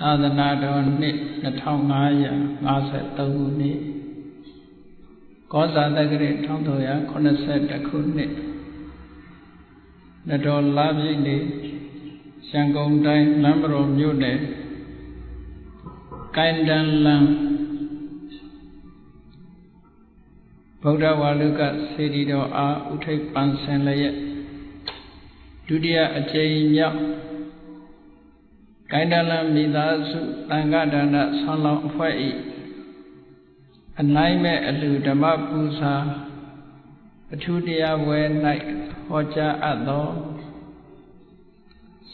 သာသနာတော်နှစ်2553ခုနှစ်ကောဇာတက္ကရာ1381ခုနှစ်နတော်လာပြည့်နေ့ရန်ကုန်တိုင်းလမ်းမတော်မြို့နယ်ကိုင်းတန်လမ်းဗုဒ္ဓဝါလုကစေတီတော်အားဥထိပ်ပန်းဆင်လျက်ဒုတိယအကြိမ်မြောက် ကိုင်းတလမိသားစုတန်ခါဒါနဆောင်းလောင်းအဖွဲ့ဤအနိုင်မဲ့အလူဓမ္မပူဇာအထူးတရားဝဲ၌ဟောကြားအပ်သော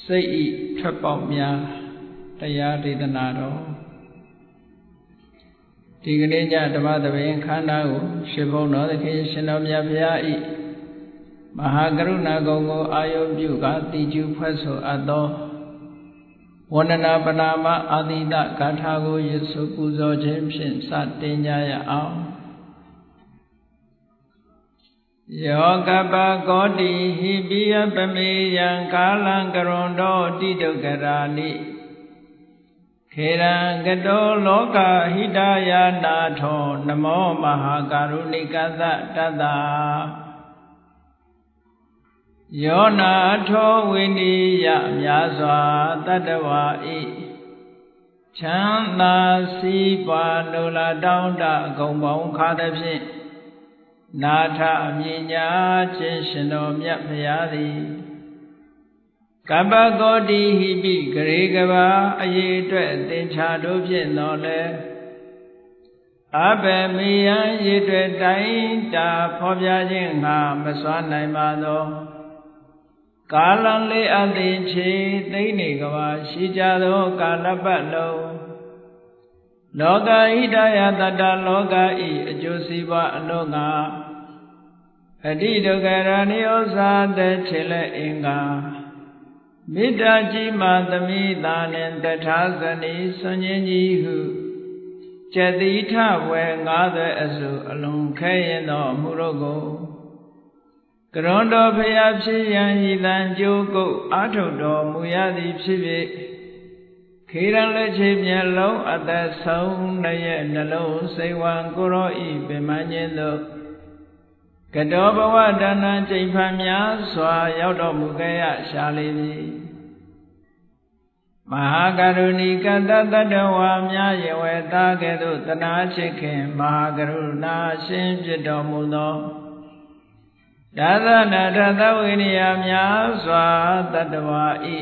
စိတ်ဤထွက်ပေါက်များတရားဒေသနာတော်ဒီကနေ့ညဓမ္မသဘင်ခန္ဓာကိုရှင်ဘုန်းတော်သခင်ရှင်တော်မြတ်ဘုရားဤမဟာကရုဏာကုံကိုအာယုပြုကတိကျူဖွဲ့ဆိုအပ်သော ဝန္ဒနာပနာမအာတိတဂါထာကိုယေစုပူဇော်ခြင်းဖြင့်စတင်ကြရအောင်ယောကပကောတိဟိပိယပမေယံကာလံကရွန်တော်တိတုကရာနိခေရံကတောလောကဟိတယာနာထောနမောမဟာကာရုဏိကသတတ္တာ ယောနာထောဝိနိယမြာစွာတတ္တဝါဤချမ်းသာစီးပွားလိုလားတောင်းတအကုန်ပေါင်းခါသဖြင့်နာထအမြညာခြင်းရှင်တော်မြတ်ဖရာသည်ကပ္ပကောတိဟိပိဂရေကဘာအရေးအတွက်သင်္ချာတို့ဖြင့်တော်လဲအဘယ်မေယံရေတွေ့တိုင်းတာဖော်ပြခြင်းငါမစွမ်းနိုင်ပါသော ကာလံလေးအသိချေသိနေကဘာရှိကြသောကာလပတ်လုံးလောကဣဒယတတလောကဤအကျိုးစီးပွားအလို့ငါအတိဒုက္ခရဏိဩဇာတဲ့ခြေလက်အင်္ဂါမေတ္တာကြီးမှသမိသာနှင့်တထာဇနီဆွန်ခြင်းကြီးဟုကျတိထဝဲငါးသွဲအစုအလုံးခဲရင်သောအမှုတို့ကို ကရွန်တော်ဖျားဖြစ်ရန်ဤတန်ကြိုးကုတ်အာထုတ်တော်မူရသည်ဖြစ်ဖြစ်ခေရန်လက်ချေမျက်လုံးအသက်ဆုံးရဲ့နှလုံးစိတ်ဝံကိုရောဤပင်မခြင်းတို့ကတောဘဝတဏ္ဍကျိန်ဖန်များစွာရောက်တော်မူခဲ့ရရှာလေပြီမဟာကရုဏီကတတတဝါများယဝေတာကဲ့သို့တနာချစ်ခင်မဟာကရုဏာရှင်ဖြစ်တော်မူသော ဒါသနာတသဝိနည်းများစွာတတဝါဤ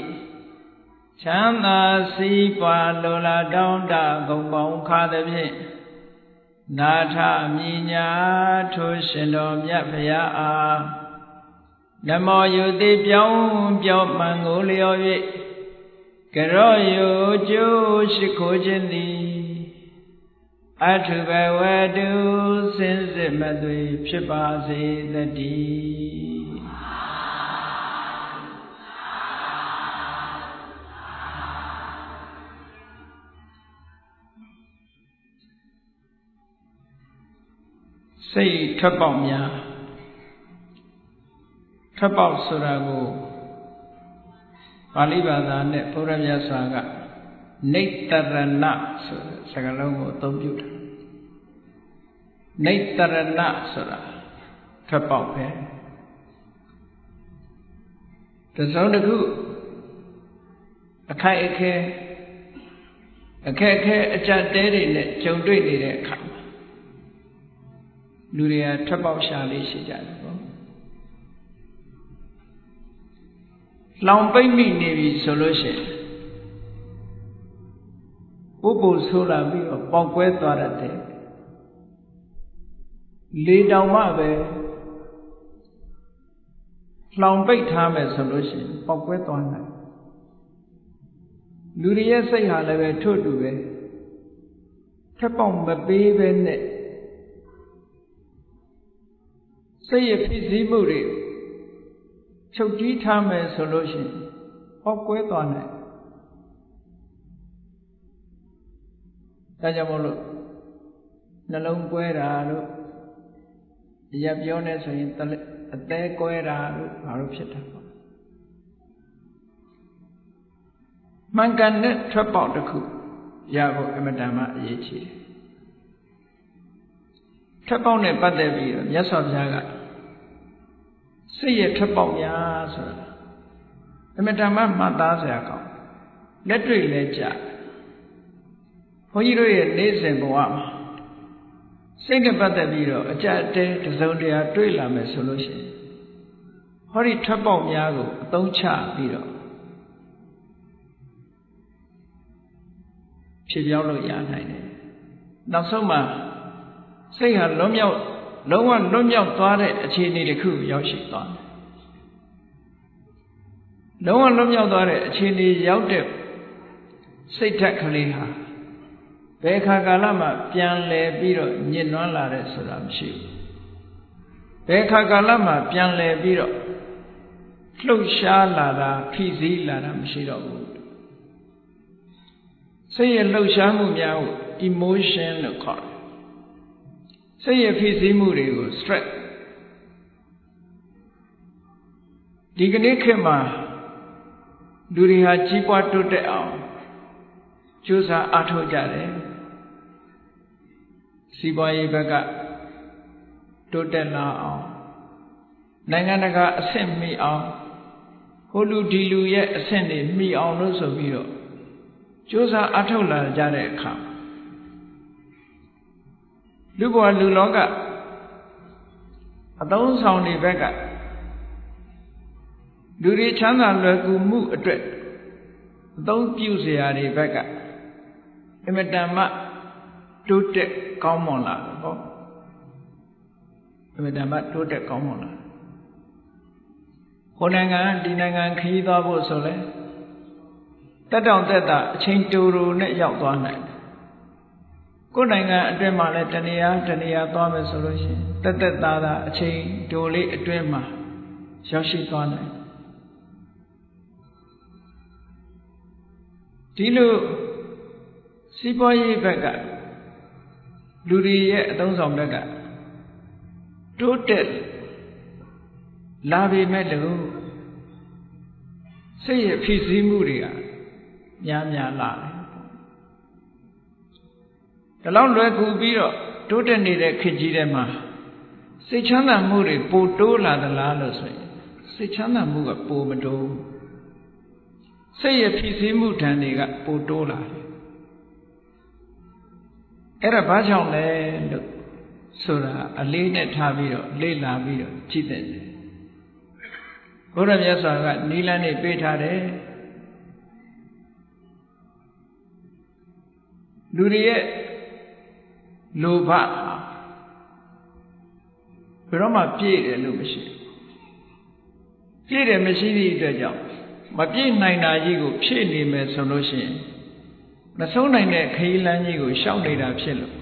ချမ်းသာစီးပွားလိုလားတောင်းတဂုံပေါင်းခါသည်ဖြင့်နာထမြညာထိုရှင်တော်မြတ်ဖရာအားနမောယုတိပြောင်းပြောမှန်ကိုလျော်၍ကရောယုကျိုးရှိခိုးခြင်းသည်အထုဘဝတုစင်စစ်မသွေဖြစ်ပါစေတည်း စိတ်ထွက်ပေါက်များထွက်ပေါက်ဆိုတာကိုပါဠိဘာသာနဲ့ဘုရားမြတ်စွာကနေတရဏဆိုတဲ့စကားလုံးကိုအသုံးပြုတာနေတရဏဆိုတာထွက်ပေါက်ပဲတစုံတစ်ခုအခိုက်အခဲအခက်အခဲအကြက်တဲတွေနဲ့ကြုံတွေ့နေတဲ့အခါမှာ လူတွေကထွက်ပေါက်ရှာလေးရှိကြတယ်ပေါ့လောင်ပိတ်မိနေပြီဆိုလို့ရှိရင်ဥပုပ်ဆိုးလာပြီးတော့ပေါက်ကွဲသွားတတ်တယ်လေတောင်မှပဲလောင်ပိတ်ထားမယ်ဆိုလို့ရှိရင်ပေါက်ကွဲသွားနိုင်လူတွေရဲ့စိတ်ဟာလည်းပဲထို့တူပဲထက်ပေါက်မပေးပဲနဲ့ စိတ်ရဖြစ်စည်းမှုတွေချုပ်တီးထားမယ်ဆိုလို့ရှိရင်ပေါက်ကွဲသွားနိုင်ဒါကြောင့်မို့လို့နှလုံးကွဲတာလို့ရပြောနေဆိုရင်အသေးကွဲတာလို့ဘာလို့ဖြစ်တာပေါ့မှန်ကန်တဲ့ထွက်ပေါက်တစ်ခုရဖို့အမတန်မှအရေးကြီးတယ်ထွက်ပေါက်နဲ့ပတ်သက်ပြီးတော့မြတ်စွာဘုရားက စိတ်ရဲ့ထွက်ပေါက်များဆိုတာအမတန်မှမှတ်သားစရာကောင်းလက်တွေ့လဲကြဘုန်းကြီးတို့ရဲ့နေ့စဉ်ဘဝမှာစိတ်နဲ့ပတ်သက်ပြီးတော့အကြအတဲတစုံတရာတွေ့လာမယ်ဆိုလို့ရှိရင်ဟောဒီထွက်ပေါက်များကိုအသုံးချပြီးတော့ဖြစ်ပြောင်းလို့ရနိုင်တယ်နောက်ဆုံးမှာစိတ်ဟာလွတ်မြောက် လုံးဝလွတ်မြောက်သွားတဲ့အခြေအနေတစ်ခုရောက်ရှိသွားတယ်လုံးဝလွတ်မြောက်သွားတဲ့အခြေအနေရောက်တဲ့စိတ်ဓာတ်ကလေးဟာဘယ်ခါကာလမှပြန်လဲပြီးတော့ညစ်နွမ်းလာတဲ့ဆိုတာမရှိဘူးဘယ်ခါကာလမှပြန်လဲပြီးတော့လှုပ်ရှားလာတာဖိစီးလာတာမရှိတော့ဘူးစိတ်ရဲ့လှုပ်ရှားမှုများကို emotion လို့ခေါ်တယ် စိတ်ရဲ့ဖိစီးမှုတွေကို stress ဒီကနေ့ခေတ်မှာလူတွေဟာကြီးပွားတိုးတက်အောင်ကြိုးစားအားထုတ်ကြတယ်စီးပွားရေးဘက်ကတိုးတက်လာအောင်နိုင်ငံတကာအဆင့်မီအောင်ဟိုလူဒီလူရဲ့အဆင့်တွေမီအောင်လို့ဆိုပြီးတော့ကြိုးစားအားထုတ်လာကြတဲ့အခါ လူဘဝလူလောကအသုံးဆောင်တွေဘက်ကလူတွေချမ်းသာလွယ်ကူမှုအတွက်အသုံးပြုစရာတွေဘက်ကအင်မတန်မှတိုးတက်ကောင်းမွန်လာတယ်ဟောအင်မတန်မှတိုးတက်ကောင်းမွန်လာကိုနိုင်ငံဒီနိုင်ငံခရီးသွားဖို့ဆိုလဲတက်တောင်တက်တာအချိန်တူတူနဲ့ရောက်သွားနိုင်တယ် ကိုယ်နိုင်ငံအတွင်းမှာလည်းတနေရာတနေရာသွားမယ်ဆိုလို့ရှိရင်တက်တက်သားသားအချိန်တူလေးအတွင်းမှာရောက်ရှိသွားနိုင်ဒီလိုစီးပွားရေးဘက်ကလူတွေရဲ့အသုံးဆောင်ဘက်ကတိုးတက်လာပေမဲ့လို့စိတ်ရဲ့ဖြစ်စည်းမှုတွေကများများလာတယ် ဒါလောက်လွယ်ကူပြီးတော့တိုးတက်နေတဲ့ခေတ်ကြီးထဲမှာစိတ်ချမ်းသာမှုတွေပိုတိုးလာသလားလို့ဆိုရင်စိတ်ချမ်းသာမှုကပိုမတိုးစိတ်ရဲ့ဖြစ်စည်းမှုဓာတ်တွေကပိုတိုးလာတယ်အဲ့ဒါဘာကြောင့်လဲလို့ဆိုတာအလေးနဲ့ထားပြီးတော့လေ့လာပြီးတော့ကြည့်တဲ့တယ်ဘုရားမြတ်စွာကနီလန်းနေပေးထားတယ်လူတွေရဲ့ လိုဘဘယ်တော့မှပြည့်တယ်လို့မရှိပြည့်တယ်မရှိသည့်အတွက်ကြောင့်မပြည့်နိုင်တာကြီးကိုဖြည့်နေမယ်ဆိုလို့ရှိရင်မဆုံးနိုင်တဲ့ခရီးလမ်းကြီးကိုရှောက်နေတာဖြစ်လို့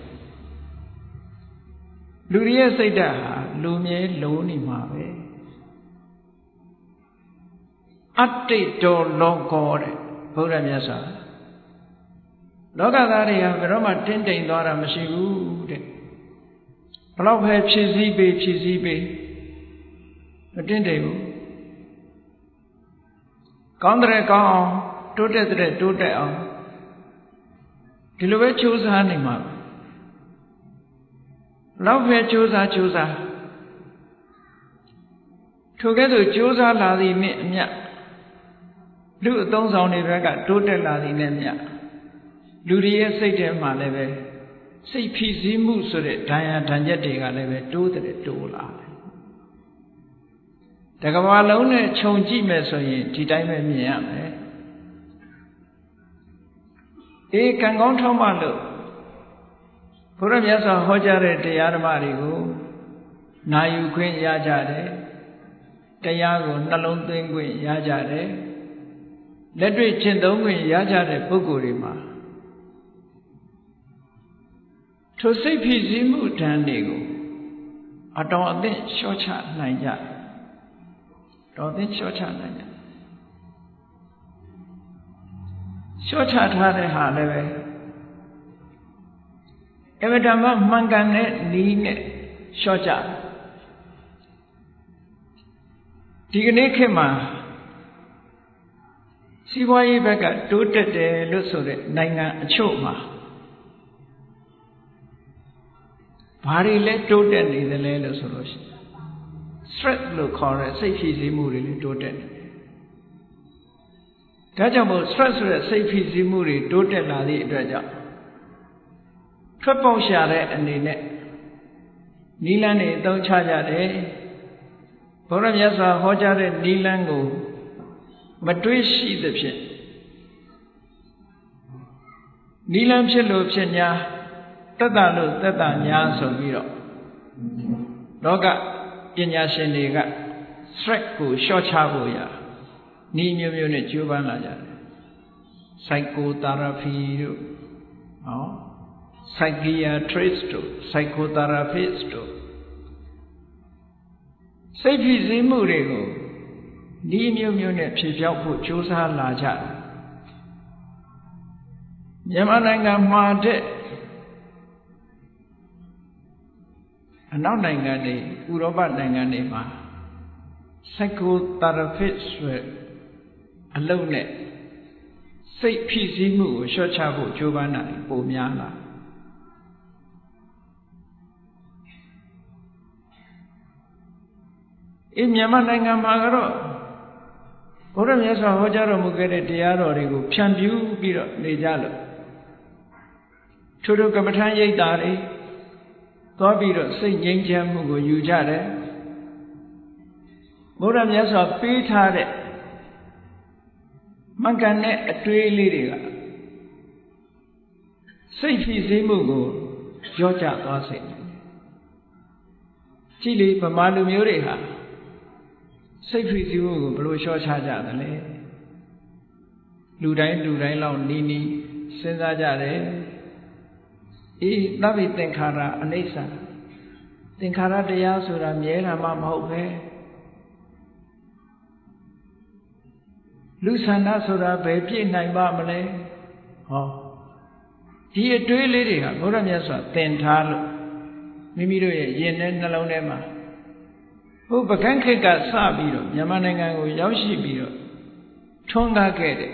လူတွေရဲ့စိတ်ဓာတ်ဟာလူမြဲလုံးနေမှာပဲအတ္တိတောလောကောတဲ့ဘုရားမြတ်စွာ လောကသားတွေဟာဘယ်တော့မှတင်းတိမ်သွားတာမရှိဘူးတဲ့ဘလောက်ပဲဖြည့်စည်းပေးဖြည့်စည်းပေးမတင်းတိမ်ဘူးကောင်းတဲ့ကောင်းအောင်တိုးတက်တဲ့တိုးတက်အောင်ဒီလိုပဲကြိုးစားနေမှာလောက်ပဲကြိုးစားကြိုးစားထိုကဲ့သို့ကြိုးစားလာသည်နှင့်အမျှလူအသုံးဆောင်တွေဘက်ကတိုးတက်လာသည်နဲ့မျှ လူတွေရဲ့စိတ်ထဲမှာလည်းပဲစိတ်ဖြစ်စည်းမှုဆိုတဲ့ဒဏ်ရာဒဏ်ချက်တွေကလည်းပဲတိုးတဲ့တိုးလာတယ်တကဘာလုံးနဲ့ခြုံကြည့်မယ်ဆိုရင်ဒီတိုင်းပဲမြင်ရမယ်အေးကံကောင်းထောက်မှလို့ဘုရားမြတ်စွာဟောကြားတဲ့တရားဓမ္မတွေကိုနာယူခွင့်ရကြတယ်တရားကိုနှလုံးသွင်းခွင့်ရကြတယ်လက်တွေ့ကျင့်သုံးခွင့်ရကြတဲ့ပုဂ္ဂိုလ်တွေမှာ ထိုစိတ်ဖြစ်စည်းမှုဓာတ်တွေကိုအတော်အသင့်လျှော့ချနိုင်ကြတော်သိလျှော့ချနိုင်ကြလျှော့ချထားတဲ့ဟာလည်းပဲအမတမမှန်ကန်တဲ့နီးနဲ့လျှော့ချဒီကနေ့ခေတ်မှာစီးပွားရေးဘက်ကတိုးတက်တယ်လို့ဆိုတဲ့နိုင်ငံအချို့မှာ ဘာတွေလဲတိုးတက်နေသလဲလို့ဆိုလို့ရှိရင် stress လို့ခေါ်တဲ့စိတ်ဖြည့်ဆည်းမှုတွေလည်းတိုးတက်နေတယ်။ဒါကြောင့်မို့ stress ဆိုတဲ့စိတ်ဖြည့်ဆည်းမှုတွေတိုးတက်လာသည့်အတွက်ကြောင့်ထွက်ပေါက်ရှာတဲ့အနေနဲ့နီလန်းတွေအသုံးချကြတယ်။ဘုရားမြတ်စွာဟောကြားတဲ့နီလန်းကိုမတွေးရှိသဖြင့်နီလန်းဖြစ်လို့ဖြစ်냐 တက်တာလို့တက်တာ냐ဆိုပြီးတော့လောကပညာရှင်တွေက stress ကို short ချဖို့ရနီးမျိုးမျိုးနဲ့ကြိုးပမ်းလာကြတယ် psychotherapy တို့ဟော psychiatrist တို့ psychotherapist တို့စိတ်ဖြစ်စည်းမှုတွေကိုဒီမျိုးမျိုးနဲ့ဖြေပြောက်ဖို့ကြိုးစားလာကြတယ်မြန်မာနိုင်ငံမှာတဲ့ အနောက်နိုင်ငံတွေဥရောပနိုင်ငံတွေမှာ psychotherapist ဆိုအလုပ်နဲ့စိတ်ဖြစ်စည်းမှုကိုလျှော့ချဖို့ကြိုးပမ်းတာပိုများလာအေးမြန်မာနိုင်ငံမှာကတော့ဘုရားမြတ်စွာဟောကြားတော်မူခဲ့တဲ့တရားတော်တွေကိုဖြန့်ဖြူးပြီးတော့နေကြလို့ထို့ထို့ကမ္မထမ်းရိပ်တာတွေ သွားပြီးတော့စိတ်ငြိမ်းချမ်းမှုကိုယူကြတယ်ဘုရားမြတ်စွာပေးထားတဲ့မကန်တဲ့အတွေးလေးတွေကစိတ်ဖြစ်စည်းမှုကိုကြောကြသွားစေတယ်ကြည်လေဗမာလူမျိုးတွေဟာစိတ်ဖြစ်စည်းမှုကိုဘယ်လိုလျှော့ချကြသလဲလူတိုင်းလူတိုင်းလောက်နီးနီးစဉ်းစားကြတယ် အေးသဗ္ဗေသင်္ခါရအနိစ္စသင်္ခါရတရားဆိုတာမြဲတာမှမဟုတ်ပဲလူဆန္ဒဆိုတာဘယ်ပြည့်နိုင်ပါမလဲဟောဒီအတွေးလေးတွေကဘုရားမြတ်စွာသင်ထားလို့မိမိတို့ရဲ့ရင်ထဲနှလုံးထဲမှာဟိုပကန်းခေတ်ကစပြီးတော့မြန်မာနိုင်ငံကိုရောက်ရှိပြီးတော့ထွန်းကားခဲ့တဲ့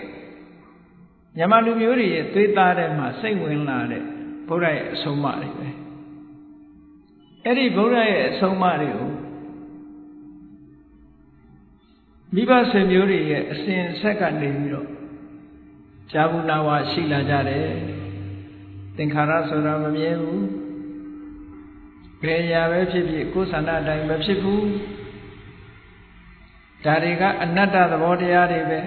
မြန်မာလူမျိုးတွေရဲ့သွေးသားထဲမှာစိတ်ဝင်လာတဲ့ ဘုရားရဲ့အဆုံးအမတွေပဲအဲ့ဒီဘုရားရဲ့အဆုံးအမတွေကိုမိဘဆွေမျိုးတွေရဲ့အစဉ်ဆက်ကနေပြီးတော့ဇာဘူးနာဝရှိလာကြတယ်သင်္ခါရဆိုတာမမြဲဘူးဘယ်ရာပဲဖြစ်ဖြစ်ကိုယ်ဆန္ဒအတိုင်းမဖြစ်ဘူးဒါတွေကအနတ္တသဘောတရားတွေပဲ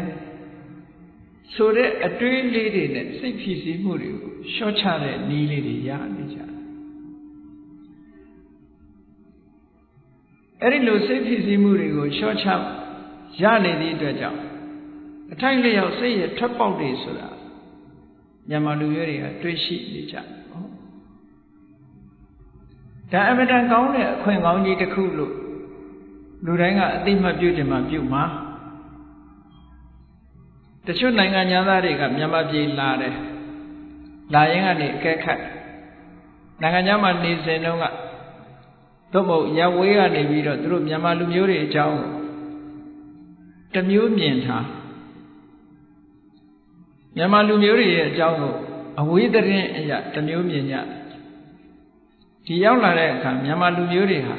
ဆိုတဲ့အတွေးလေးတွေနဲ့စိတ်ဖြစ်စီမှုတွေကိုရှော့ချတဲ့နည်းလေးတွေရနေကြတယ်အဲ့ဒီလိုစိတ်ဖြစ်စီမှုတွေကိုရှော့ချရနေသည့်အတွက်ကြောင့်အထိုက်လျောက်စိတ်ရဲ့ထွက်ပေါက်တွေဆိုတာမြန်မာလူမျိုးတွေကတွေးရှိနေကြတယ်ဒါအမတန်ကောင်းတဲ့အခွင့်ကောင်းကြီးတစ်ခုလို့လူတိုင်းကအသိမှတ်ပြုတယ်မှပြုမှာတ ချို့နိုင်ငံသားတွေကမြန်မာပြည်လာတယ်လာရင်ကနေအကဲခတ်နိုင်ငံခြားမှာနေစဉ်တုန်းကသို့မဟုတ်ရဝေးကနေပြီးတော့သူတို့မြန်မာလူမျိုးတွေအကြောင်းတမျိုးမြင်ထားမြန်မာလူမျိုးတွေရဲ့အကြောင်းကိုအဝေးသတင်းအရာတမျိုးမြင်ကြဒီရောက်လာတဲ့အခါမြန်မာလူမျိုးတွေဟာ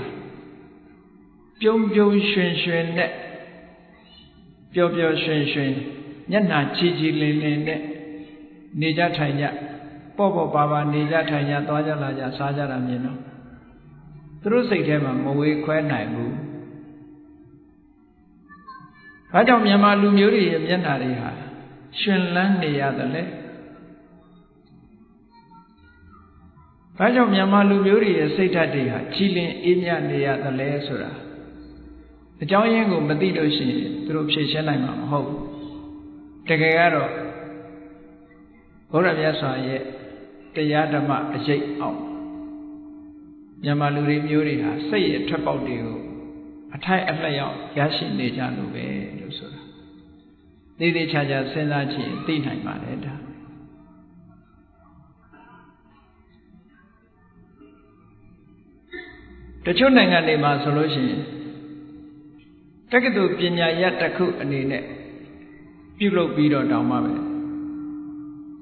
ပြုံးပြုံးရွှင်ရွှင်နဲ့ပျော်ပျော်ရွှင်ရွှင် မျက်နှာကြည်ကြည်လင်လင်နဲ့နေကြထိုင်ကြပေါ့ပေါ့ပါပါနေကြထိုင်ကြသွားကြလာကြစားကြတာမြင်တော့သူတို့စိတ်ထဲမှာမဝေခွဲနိုင်ဘူး။ဘာကြောင့်မြန်မာလူမျိုးတွေရဲ့မျက်နှာတွေဟာရှင်လန်းနေရတယ်လဲ။ဘာကြောင့်မြန်မာလူမျိုးတွေရဲ့စိတ်ဓာတ်တွေဟာကြည်လင်အေးမြနေရတယ်လဲဆိုတာအကြောင်းရင်းကိုမသိလို့ရှိရင်သူတို့ဖြေရှင်းနိုင်မှာမဟုတ်ဘူး။ တကယ်ကတော့ဘုရားမြတ်စွာရဲ့တရားဓမ္မအရေးအောင်မြန်မာလူတွေမျိုးတွေဟာစိတ်ရဲ့ထွက်ပေါက်တွေကိုအထိုက်အလျောက်ရရှိနေကြလို့ပဲလို့ဆိုတာသိသိချာချာစဉ်းစားကြည့်သိနိုင်ပါတယ်ဒါတချို့နိုင်ငံတွေမှာဆိုလို့ရှိရင်တက္ကသိုလ်ပညာရပ်တစ်ခုအနေနဲ့ ပြုလုပ်ပြီးတော့တောင်းမှပဲ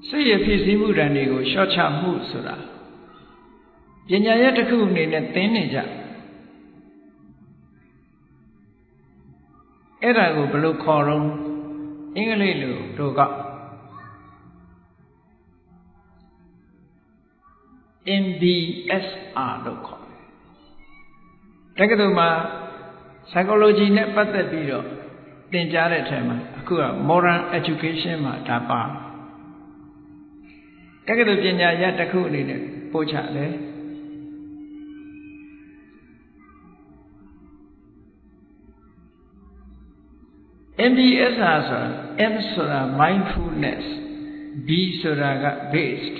စိတ်ရဖြစ်စည်းမှုတန်တွေကိုရှော့ချမှုဆိုတာပညာရဲ့တစ်ခုအနေနဲ့သင်နေကြအဲ့ဒါကိုဘယ်လိုခေါ်တော့အင်္ဂလိပ်လိုတို့က MBSR လို့ခေါ်တယ်တက္ကသိုလ်မှာ psychology နဲ့ပတ်သက်ပြီးတော့ သင်ကြားတဲ့အထက်မှာအခုက modern education မှာဒါပါတက္ကသိုလ်ပညာရတစ်ခုအနေနဲ့ပို့ချတယ် MBSR ဆိုတာ M ဆိုတာ mindfulness B ဆိုတာက based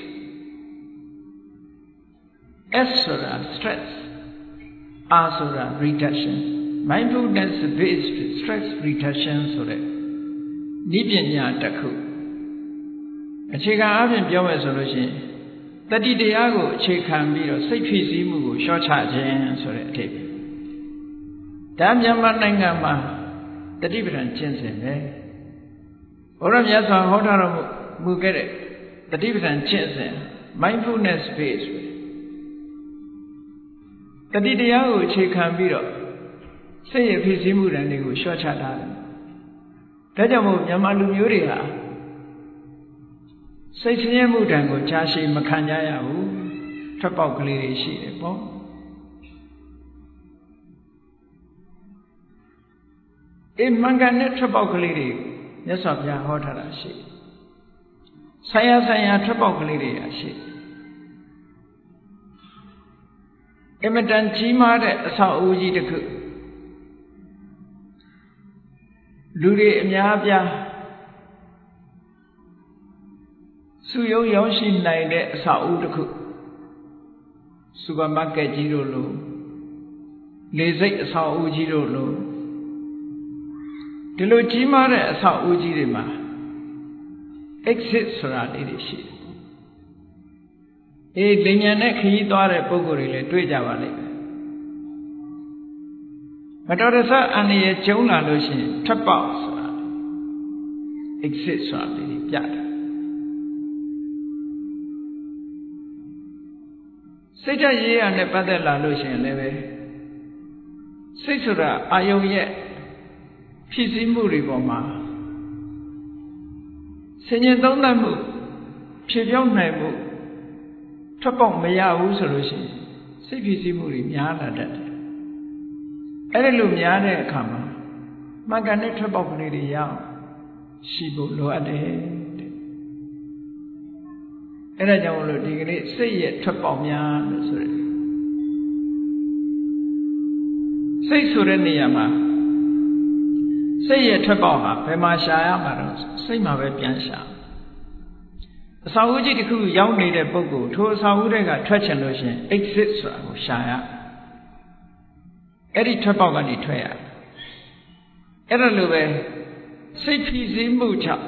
S ဆိုတာ stress R ဆိုတာ reduction mindfulness based stress reduction ဆိုတဲ့ဤပညာတစ်ခုအခြေခံအပြင်ပြောမယ်ဆိုလို့ရှိရင်တတိတရားကိုအခြေခံပြီးတော့စိတ်ဖြစ်စည်းမှုကိုလျှော့ချခြင်းဆိုတဲ့အထိပ္ပယ်ဒါမြန်မာနိုင်ငံမှာတတိပဒံကျင့်စဉ်ပဲဘုရားမြတ်စွာဟောထားတော်မူခဲ့တဲ့တတိပဒံကျင့်စဉ် mindfulness based တတိတရားကိုအခြေခံပြီးတော့ စိတ်ရဖြစ်စည်းမှုတန်တွေကိုလျှော့ချထားတယ်ဒါကြောင့်မို့မြန်မာလူမျိုးတွေဟာစိတ်ဆင်းရဲမှုတန်ကိုကြားရှိမခံကြရဘူးထွက်ပေါက်ကလေးတွေရှိတယ်ပေါ့အေးမှန်ကန်တဲ့ထွက်ပေါက်ကလေးတွေမြတ်စွာဘုရားဟောထားတာရှိဆိုင်ရာဆိုင်ရာထွက်ပေါက်ကလေးတွေရှိအမတန်ကြီးမားတဲ့အဆောက်အဦကြီးတစ်ခု လူတွေအများအပြားစုယုံရောက်ရှိနိုင်တဲ့အဆောက်အဦတစ်ခုစူပါမားကတ်ကြီးတို့လိုလေစိတ်အဆောက်အဦကြီးတို့လိုဒီလိုကြီးမားတဲ့အဆောက်အဦကြီးတွေမှာ exit ဆိုတာလေးတွေရှိတယ်အေးလင်ညာနဲ့ခရီးသွားတဲ့ပုံကိုယ်တွေလည်းတွေ့ကြပါလိမ့်မယ် မတော်တဆအန္တရာယ်ကျုံလာလို့ရှိရင်ထွက်ပေါက်ဆိုတာ exit ဆိုတာလေးတွေပြတယ်စိတ်ဓာတ်ရေးရနဲ့ပတ်သက်လာလို့ရှိရင်လည်းပဲစိတ်ဆိုတာအာယုံရဲ့ဖြစ်စည်းမှုတွေပေါ်မှာဆင်ញင်သုံးသပ်မှုဖြေပြောင်းနိုင်မှုထွက်ပေါက်မရဘူးဆိုလို့ရှိရင်စိတ်ဖြစ်စည်းမှုတွေများလာတတ်တယ် အဲ့ဒီလိုများတဲ့အခါမှာမှန်ကန်တဲ့ထွက်ပေါက်ကလေးတွေရအောင်ရှိဖို့လိုအပ်တယ်အဲ့ဒါကြောင့်မလို့ဒီကနေ့စိတ်ရဲ့ထွက်ပေါက်များလို့ဆိုရယ်စိတ်ဆိုတဲ့နေရာမှာစိတ်ရဲ့ထွက်ပေါက်ဟာဘယ်မှာရှာရမှာတော့စိတ်မှာပဲပြန်ရှာအစာအုပ်ကြီးတစ်ခုရောက်နေတဲ့ပုဂ္ဂိုလ်ထိုအစာအုပ်တွေကထွက်ချင်လို့ရှိရင် exit ဆိုတာကိုရှာရ အဲ့ဒီထွက်ပေါက်ကနေထွက်ရအဲ့ဒါလိုပဲစိတ်ဖြစ်စည်းမှုကြောင့်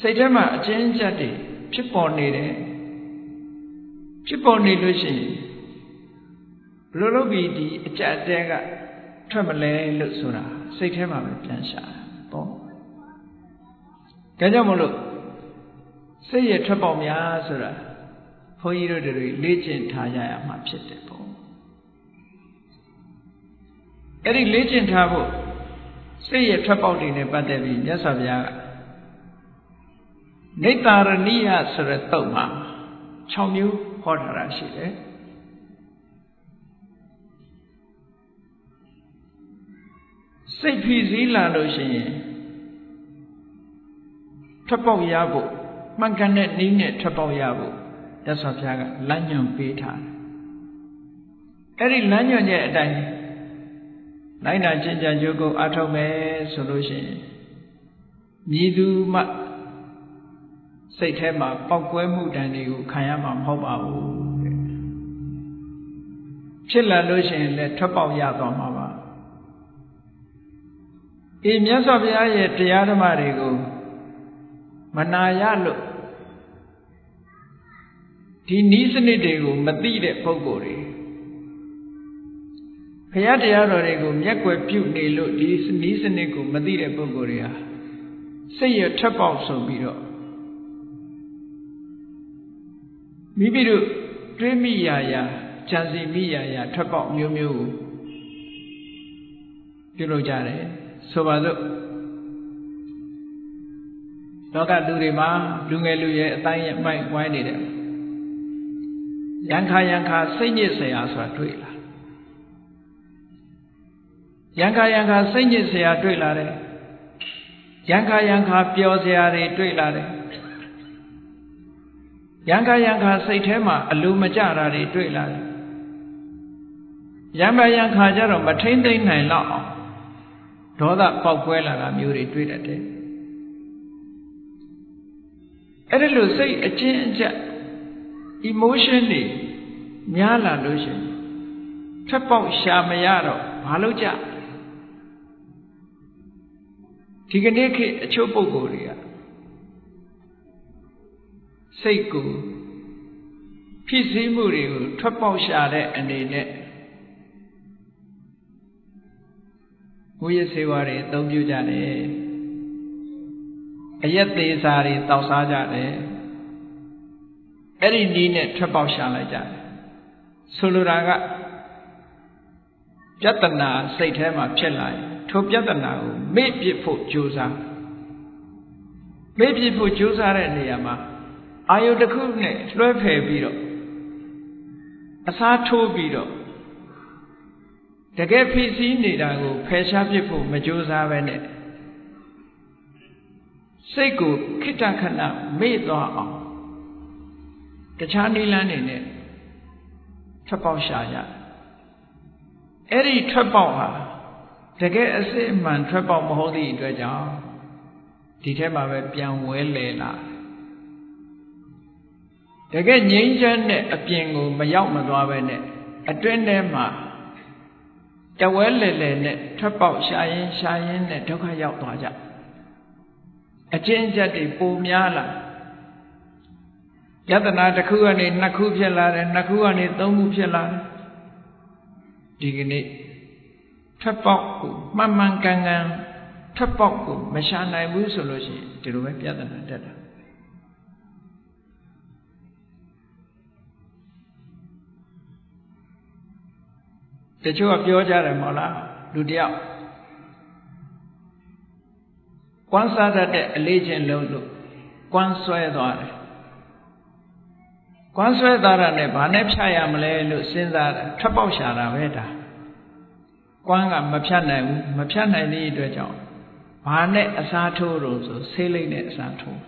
စိတ်ထဲမှာအကျဉ်းချက်တွေဖြစ်ပေါ်နေတယ်ဖြစ်ပေါ်နေလို့ရှိရင်ဘယ်လိုလုပ်ပြီးဒီအကြအတဲကထွက်မလဲလို့ဆိုတာစိတ်ထဲမှာပဲပြန်ရှာပေါ့ဒါကြောင့်မလို့စိတ်ရထွက်ပေါက်များဆိုတာဘုန်းကြီးတို့တွေလေ့ကျင့်ထားကြရမှာဖြစ်တယ် အဲ့ဒီလေ့ကျင့်ထားဖို့စိတ်ရထွက်ပေါက်တွေနဲ့ပတ်သက်ပြီးမြတ်စွာဘုရားကနေတရဏိယဆိုတဲ့တုတ်မှာ6မျိုးဟောထားတာရှိတယ်စိတ်ဖိစီးလာလို့ရှိရင်ထွက်ပေါက်ရဖို့မှန်ကန်တဲ့နည်းနဲ့ထွက်ပေါက်ရဖို့ရသော်ဘုရားကလမ်းညွှန်ပေးထားတယ်အဲ့ဒီလမ်းညွှန်ရဲ့အတိုင်း လိုက်နာကျင့်ကြံကြိုးကိုအထောက်မယ်ဆိုလို့ရှိရင်မြည်သူမှစိတ်ထဲမှာပောက်ကွဲမှုတန်တွေကိုခံရမှာမဟုတ်ပါဘူးတဲ့ဖြစ်လာလို့ရှိရင်လည်းထွက်ပေါက်ရသွားမှာပါအေးမြတ်စွာဘုရားရဲ့တရားဓမ္မတွေကိုမနာရလို့ဒီနီးစနစ်တွေကိုမသိတဲ့ပုဂ္ဂိုလ်တွေဘု ရားတရားတော်တွေကိုမျက်ွယ်ပြုနေလို့ဒီနီးစနစ်ကိုမသိတဲ့ပုဂ္ဂိုလ်တွေဟာစိတ်ရထက်ပေါက်ဆုံးပြီးတော့မိမိတို့တွေးမိရာရာကြံစီမိရာရာထက်ပေါက်မျိုးမျိုးကိုပြုလုပ်ကြတယ်ဆိုပါစို့လောကလူတွေမှာလူငယ်လူရဲ့အတိုင်းရဲ့မိုက်ဝိုင်းနေတယ်ရန်ခါရန်ခါစိတ်ညစ်စရာဆိုတာတွေ့လား ရံခါရံခါစိတ်ညစ်စရာတွေ့လာတယ်ရံခါရံခါပျော်စရာတွေတွေ့လာတယ်ရံခါရံခါစိတ်ထဲမှာအလိုမကျတာတွေတွေ့လာတယ်ရံခါရံခါကျတော့မထိမ့်သိမ့်နိုင်တော့အောင်ဒေါသပေါက်ကွဲလာတာမျိုးတွေတွေ့တတ်တယ်အဲ့ဒါလို့စိတ်အချင်းအကျပ် emotion တွေများလာလို့ရှိရင်ထပ်ပေါက်ရှာမရတော့ဘာလို့ကြ ဒီကနေ့ခေတ်အချို့ပုဂ္ဂိုလ်တွေကစိတ်ကိုဖြစ်စည်းမှုတွေကိုထွက်ပေါက်ရှာတဲ့အနေနဲ့မူရစေဝါတွေအသုံးပြုကြတယ်အရက်သေးစာတွေတောက်စားကြတယ်အဲ့ဒီနည်းနဲ့ထွက်ပေါက်ရှာလိုက်ကြတယ်ဆိုလိုတာကပြဿနာစိတ်ထဲမှာဖြစ်လာရင် ထိုပြဿနာကိုမေ့ပြစ်ဖို့ကြိုးစားမေ့ပြစ်ဖို့ကြိုးစားတဲ့နေရာမှာအာယုတစ်ခုနဲ့လွှဲဖယ်ပြီးတော့အစားထိုးပြီးတော့တကယ်ဖြစ်စည်းနေတာကိုဖယ်ရှားပြစ်ဖို့မကြိုးစားပဲနဲ့စိတ်ကိုခိတ္တခဏမေ့သွားအောင်တခြားနိလန်းနေနဲ့ထွက်ပေါက်ရှာကြအဲ့ဒီထွက်ပေါက်ဟာ တကယ်အစစ်အမှန်ထွက်ပေါက်မဟုတ်သည့်အတွက်ကြောင့်ဒီထဲမှာပဲပြန်ဝဲလဲလာတကယ်ငြိမ်းချမ်းတဲ့အပြင်ကိုမရောက်မသွားပဲနဲ့အတွင်းထဲမှာတဝဲလဲလဲနဲ့ထွက်ပေါက်ရှာရင်ရှာရင်နဲ့ဒုက္ခရောက်သွားကြအကျဉ်းချက်တွေပိုများလာယတနာတစ်ခုကနေနှစ်ခုဖြစ်လာတယ်နှစ်ခုကနေသုံးခုဖြစ်လာတယ်ဒီကနေ့ ထွက်ပေါက်ကိုမှန်မှန်ကန်ကန်ထွက်ပေါက်ကိုမရှာနိုင်ဘူးဆိုလို့ရှိရင်ဒီလိုပဲပြဿနာတက်တာတချို့ကပြောကြတယ်မဟုတ်လားလူတယောက်ကွမ်းစားတတ်တဲ့အလေးချင်းလုံးလို့ကွမ်းဆွဲသွားတယ်ကွမ်းဆွဲသွားတာနဲ့ဘာနဲ့ဖြတ်ရမလဲလို့စဉ်းစားတယ်ထွက်ပေါက်ရှာတာပဲဒါ ကွမ်းကမဖြတ်နိုင်ဘူးမဖြတ်နိုင်တဲ့အတွက်ကြောင့်ဘာနဲ့အစားထိုးတော့ဆိုဆေးလိမ့်နဲ့အစားထိုး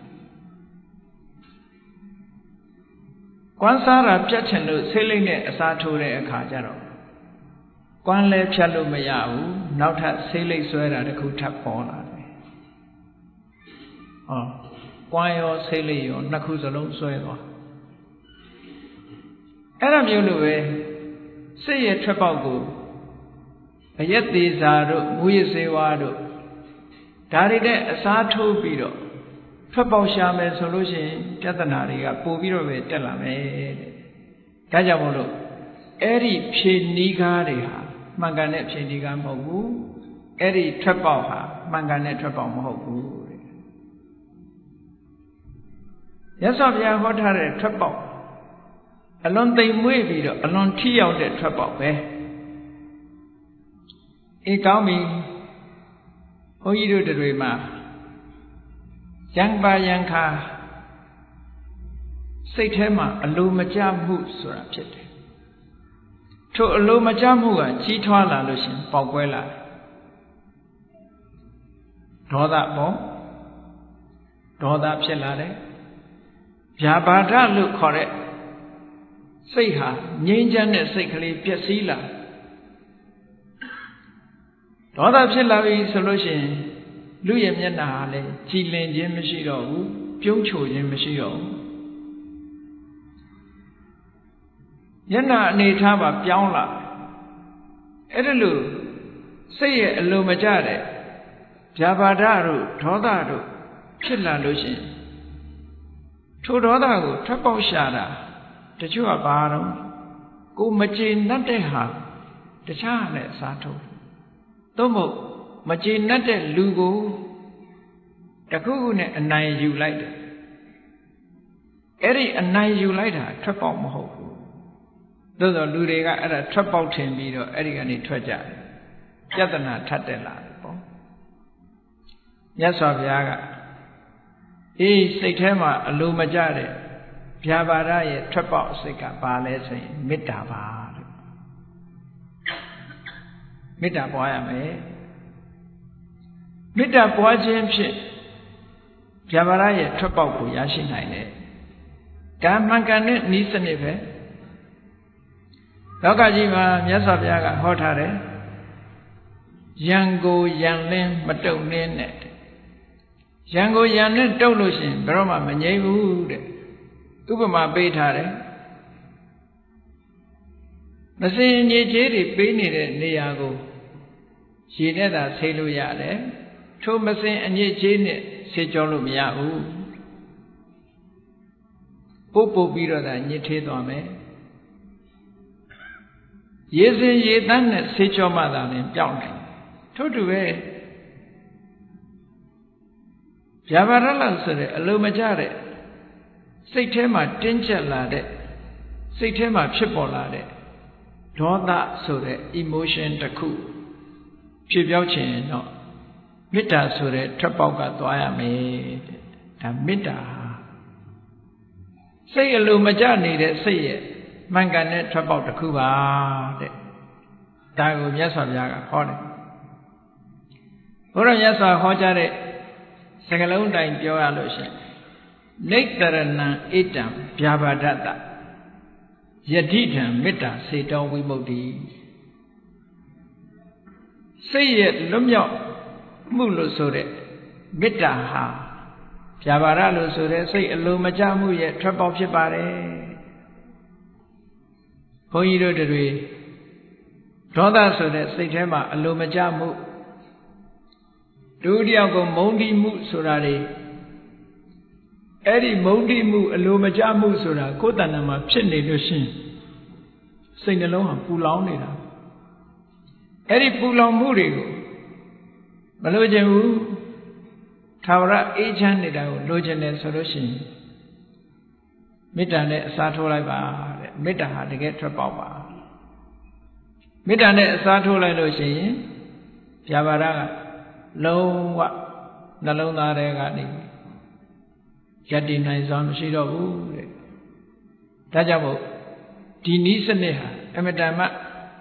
ကွမ်းစားတာပြတ်ချင်လို့ဆေးလိမ့်နဲ့အစားထိုးတဲ့အခါကျတော့ကွမ်းလဲဖြတ်လို့မရဘူးနောက်ထပ်ဆေးလိမ့်ဆွဲတာတခုထပ်ပေါ်လာတယ်ဟောကွမ်းရောဆေးလိမ့်ရောနှစ်ခုစလုံးဆွဲသွားအဲ့ဒါမျိုးလိုပဲစိတ်ရဲ့ထွက်ပေါက်ကို အယက်သေးစာတို့မူရစေဝါတို့ဒါတွေနဲ့အစားထိုးပြီးတော့ထွက်ပေါက်ရှာမယ်ဆိုလို့ရှိရင်ပြဿနာတွေကပိုပြီးတော့ပဲတက်လာမယ်တဲ့ဒါကြောင့်မို့လို့အဲ့ဒီဖြေနီးကားတွေဟာမှန်ကန်တဲ့ဖြေနီးကားမဟုတ်ဘူးအဲ့ဒီထွက်ပေါက်ဟာမှန်ကန်တဲ့ထွက်ပေါက်မဟုတ်ဘူးတဲ့ရသော်ဘုရားဟောထားတဲ့ထွက်ပေါက်အလွန်သိမ်မွေ့ပြီးတော့အလွန်ထိရောက်တဲ့ထွက်ပေါက်ပဲ အေးကောင်းပြီဘုန်းကြီးတို့တွေမှာရံပါရံခါစိတ်ထဲမှာအလိုမကျမှုဆိုတာဖြစ်တယ်ထိုအလိုမကျမှုကကြီးထွားလာလို့ရှင်ပေါက်ကွဲလာတယ်ဒေါသပေါ့ဒေါသဖြစ်လာတယ်ဗျာပါဒလို့ခေါ်တဲ့စိတ်ဟာငြိမ်းချမ်းတဲ့စိတ်ကလေးပျက်စီးလာ ဒေါသဖြစ်လာပြီဆိုလို့ရှိရင်လူရဲ့မျက်နှာဟာလည်းကြည်လင်ခြင်းမရှိတော့ဘူးပြုံးချိုခြင်းမရှိတော့ဘူးမျက်နှာအနေထားပါပြောင်းလာအဲ့ဒါလို့စိတ်ရဲ့အလိုမကျတဲ့ဗျာပါဒတို့ဒေါသတို့ဖြစ်လာလို့ရှိရင်ထိုဒေါသကိုထွက်ပေါက်ရှာတာတချို့ကဘာတော့ကိုမကျေနပ်တဲ့ဟာတခြားနဲ့အစားထိုး သို့မဟုတ်မကျေနပ်တဲ့လူကိုတခုခုနဲ့အနိုင်ယူလိုက်တယ်အဲ့ဒီအနိုင်ယူလိုက်တာထွက်ပေါက်မဟုတ်ဘူးသို့သောလူတွေကအဲ့ဒါထွက်ပေါက်ထင်ပြီးတော့အဲ့ဒီကနေထွက်ကြတယ်ပြဿနာထပ်တက်လာတယ်ပေါ့မြတ်စွာဘုရားကအေးစိတ်ထဲမှာအလိုမကျတဲ့ဗျာပါဒရဲ့ထွက်ပေါက်စိတ်ကဘာလဲဆိုရင်မေတ္တာပါ မေတ္တာပွားရမယ်မေတ္တာပွားခြင်းဖြင့်ဗျာပါဒရဲ့ထွက်ပေါက်ကိုရရှိနိုင်တယ်ဒါမှန်ကန်တဲ့ဤစနစ်ပဲလောကကြီးမှာမြတ်စွာဘုရားကဟောထားတယ်ယံကိုယံလင်းမတုံနှင်းနဲ့ရံကိုရံနဲ့တုတ်လို့ရှိရင်ဘယ်တော့မှမငြိမ့်ဘူးတဲ့ဥပမာပေးထားတယ်မစင်ညစ်ကြေးတွေပေးနေတဲ့နေရာကို ရေနဲ့သာဆေးလို့ရတယ်ထိုမစင်အညစ်ကြေးနဲ့ဆေးကြောလို့မရဘူးပုတ်ပုတ်ပြီးတော့သာညစ်သေးသွားမယ်ရေစင်ရေတန်းနဲ့ဆေးကြောမှသာလင်ပြောင်းတယ်ထို့တူပဲဗျာပါဒလဆိုတဲ့အလိုမကျတဲ့စိတ်ထဲမှာတင်းကျပ်လာတဲ့စိတ်ထဲမှာဖြစ်ပေါ်လာတဲ့ဒေါသဆိုတဲ့ emotion တစ်ခု ဖြစ်ပြောက်ခြင်းတော့မေတ္တာဆိုတဲ့ထွက်ပေါက်ကသွားရမယ်တဲ့ဒါမေတ္တာစိတ်အလိုမကျနေတဲ့စိတ်ရဲ့မှန်ကန်တဲ့ထွက်ပေါက်တစ်ခုပါတဲ့ဒါကိုမြတ်စွာဘုရားကဟောတယ်ဘုရားမြတ်စွာဟောကြားတဲ့စကလုံးတိုင်ပြောရလို့ရှိရင်နေတရဏံဣတံဗျာပါဒတယတိထံမေတ္တာစေတောဝိမု ക്തി စိတ်ရဲ့လွတ်မြောက်မှုလို့ဆိုတဲ့မေတ္တာဟာဗျာပါဒလို့ဆိုတဲ့စိတ်အလိုမကျမှုရဲ့ထွက်ပေါက်ဖြစ်ပါတယ်ဘုန်းကြီးတို့တွေဒေါသဆိုတဲ့စိတ်ထဲမှာအလိုမကျမှုဒုတိယကမုံတိမှုဆိုတာတွေအဲ့ဒီမုံတိမှုအလိုမကျမှုဆိုတာကိုယ်တဏ္ဍာမှာဖြစ်နေလို့ရှိရင်စိတ်နှလုံးဟာပူလောင်နေတာ အဲ့ဒီပူလောင်မှုတွေကိုမလိုချင်ဘူးသာဝရအေးချမ်းနေတာကိုလိုချင်တယ်ဆိုလို့ရှိရင်မေတ္တာနဲ့အစားထိုးလိုက်ပါတဲ့မေတ္တာဟာတကယ်ထွက်ပေါက်ပါမေတ္တာနဲ့အစားထိုးလိုက်လို့ရှိရင်ဗျာပါဒကလုံးဝနှလုံးသားထဲကနေယက်တည်နိုင်စွာမရှိတော့ဘူးတဲ့ဒါကြောင့်မို့ဒီနီးစနစ်ဟာအမတန်မှ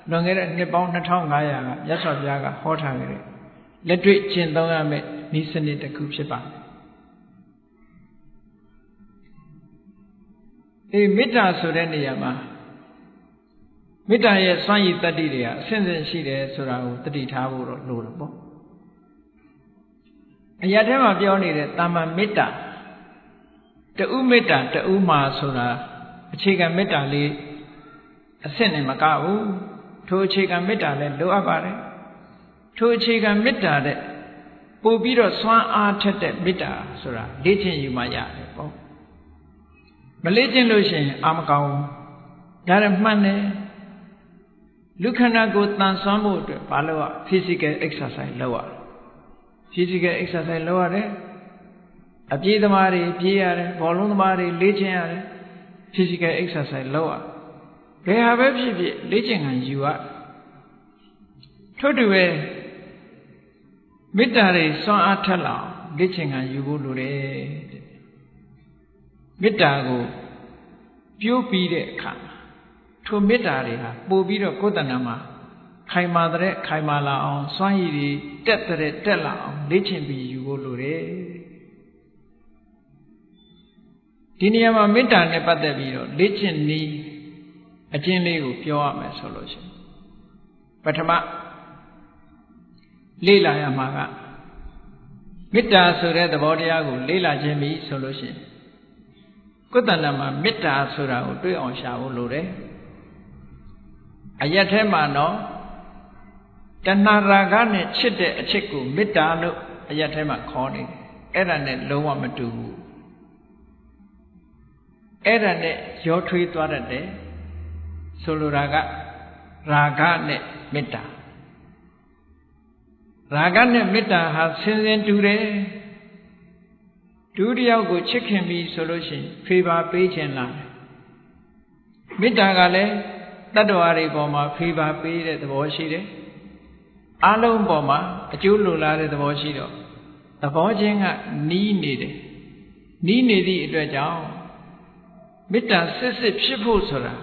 လွန်ခဲ့တဲ့နှစ်ပေါင်း2500ကမြတ်စွာဘုရားကဟောထားခဲ့တဲ့လက်တွေ့ကျင့်သုံးရမယ့်နီးစနစ်တစ်ခုဖြစ်ပါတယ်အေးမေတ္တာဆိုတဲ့နေရာမှာမေတ္တာရဲ့စွမ်းရည်တတ္တိတွေကအဆင့်ဆင့်ရှိတယ်ဆိုတာကိုတတိထားဖို့တော့လိုတယ်ပေါ့အရာထဲမှာပြောနေတဲ့တာမန်မေတ္တာတူမေတ္တာတူမှာဆိုတာအခြေခံမေတ္တာလေးအဆင့်နဲ့မကဘူး ထိုအခြေခံမေတ္တာလည်းလိုအပ်ပါတယ်ထိုအခြေခံမေတ္တာတဲ့ပို့ပြီးတော့စွမ်းအားထက်တဲ့မေတ္တာဆိုတာလေ့ကျင့်ယူမှရတယ်ပေါ့မလေ့ကျင့်လို့ရှိရင်အာမကောင်းဒါရမှန်တယ်လူခန္ဓာကိုယ်တန်ဆွမ်းဖို့အတွက်ဘာလို့ physical exercise လုပ်ရလဲ physical exercise လုပ်ရတယ်အပြေးသမားတွေပြေးရတယ်ဘောလုံးသမားတွေလေ့ကျင့်ရတယ် physical exercise လုပ်ရ ဘယ်ဟာပဲဖြစ်ဖြစ်လေ့ကျင့်ခံယူရထို့တူပဲမေတ္တာတွေစွမ်းအားထက်လောက်လေ့ကျင့်ခံယူဖို့လိုတယ်မေတ္တာကိုပြိုးပြီးတဲ့အခါထိုမေတ္တာတွေဟာပို့ပြီးတော့ကိုယ်တဏ္ဍာမှာခိုင်မာတဲ့ခိုင်မာလာအောင်စွမ်းရည်တွေတက်တဲ့တက်လာအောင်လေ့ကျင့်ပြီးယူဖို့လိုတယ်ဒီနေရာမှာမေတ္တာနဲ့ပတ်သက်ပြီးတော့လေ့ကျင့်နည်း အကျဉ်းလေးကိုပြောရမယ်ဆိုလို့ရှိရင်ပထမလေ့လာရမှာကမေတ္တာဆိုတဲ့သဘောတရားကိုလေ့လာခြင်းပြီဆိုလို့ရှိရင်ကုသဏမှာမေတ္တာဆိုတာကိုတွေးအောင်ရှာဖို့လိုတယ်အရက်ထဲမှာတော့တဏှာရာဂနဲ့ချစ်တဲ့အချစ်ကိုမေတ္တာလို့အရက်ထဲမှာခေါ်နေတယ်အဲ့ဒါနဲ့လုံးဝမတူဘူးအဲ့ဒါနဲ့ရောထွေးသွားတတ်တယ် ဆိုလိုတာကရာဂနဲ့မေတ္တာရာဂနဲ့မေတ္တာဟာဆင်းဆင်းတူတယ်ဒုတိယကိုချစ်ခင်ပြီဆိုလို့ရှိရင်ဖေပါပေးခြင်းလားမေတ္တာကလည်းတတ္တဝါတွေပေါ်မှာဖေပါပေးတဲ့သဘောရှိတယ်အလုံးပေါ်မှာအကျိုးလိုလားတဲ့သဘောရှိတော့သဘောချင်းကနီးနေတယ်နီးနေသည့်အတွက်ကြောင့်မေတ္တာစစ်စစ်ဖြစ်ဖို့ဆိုတာ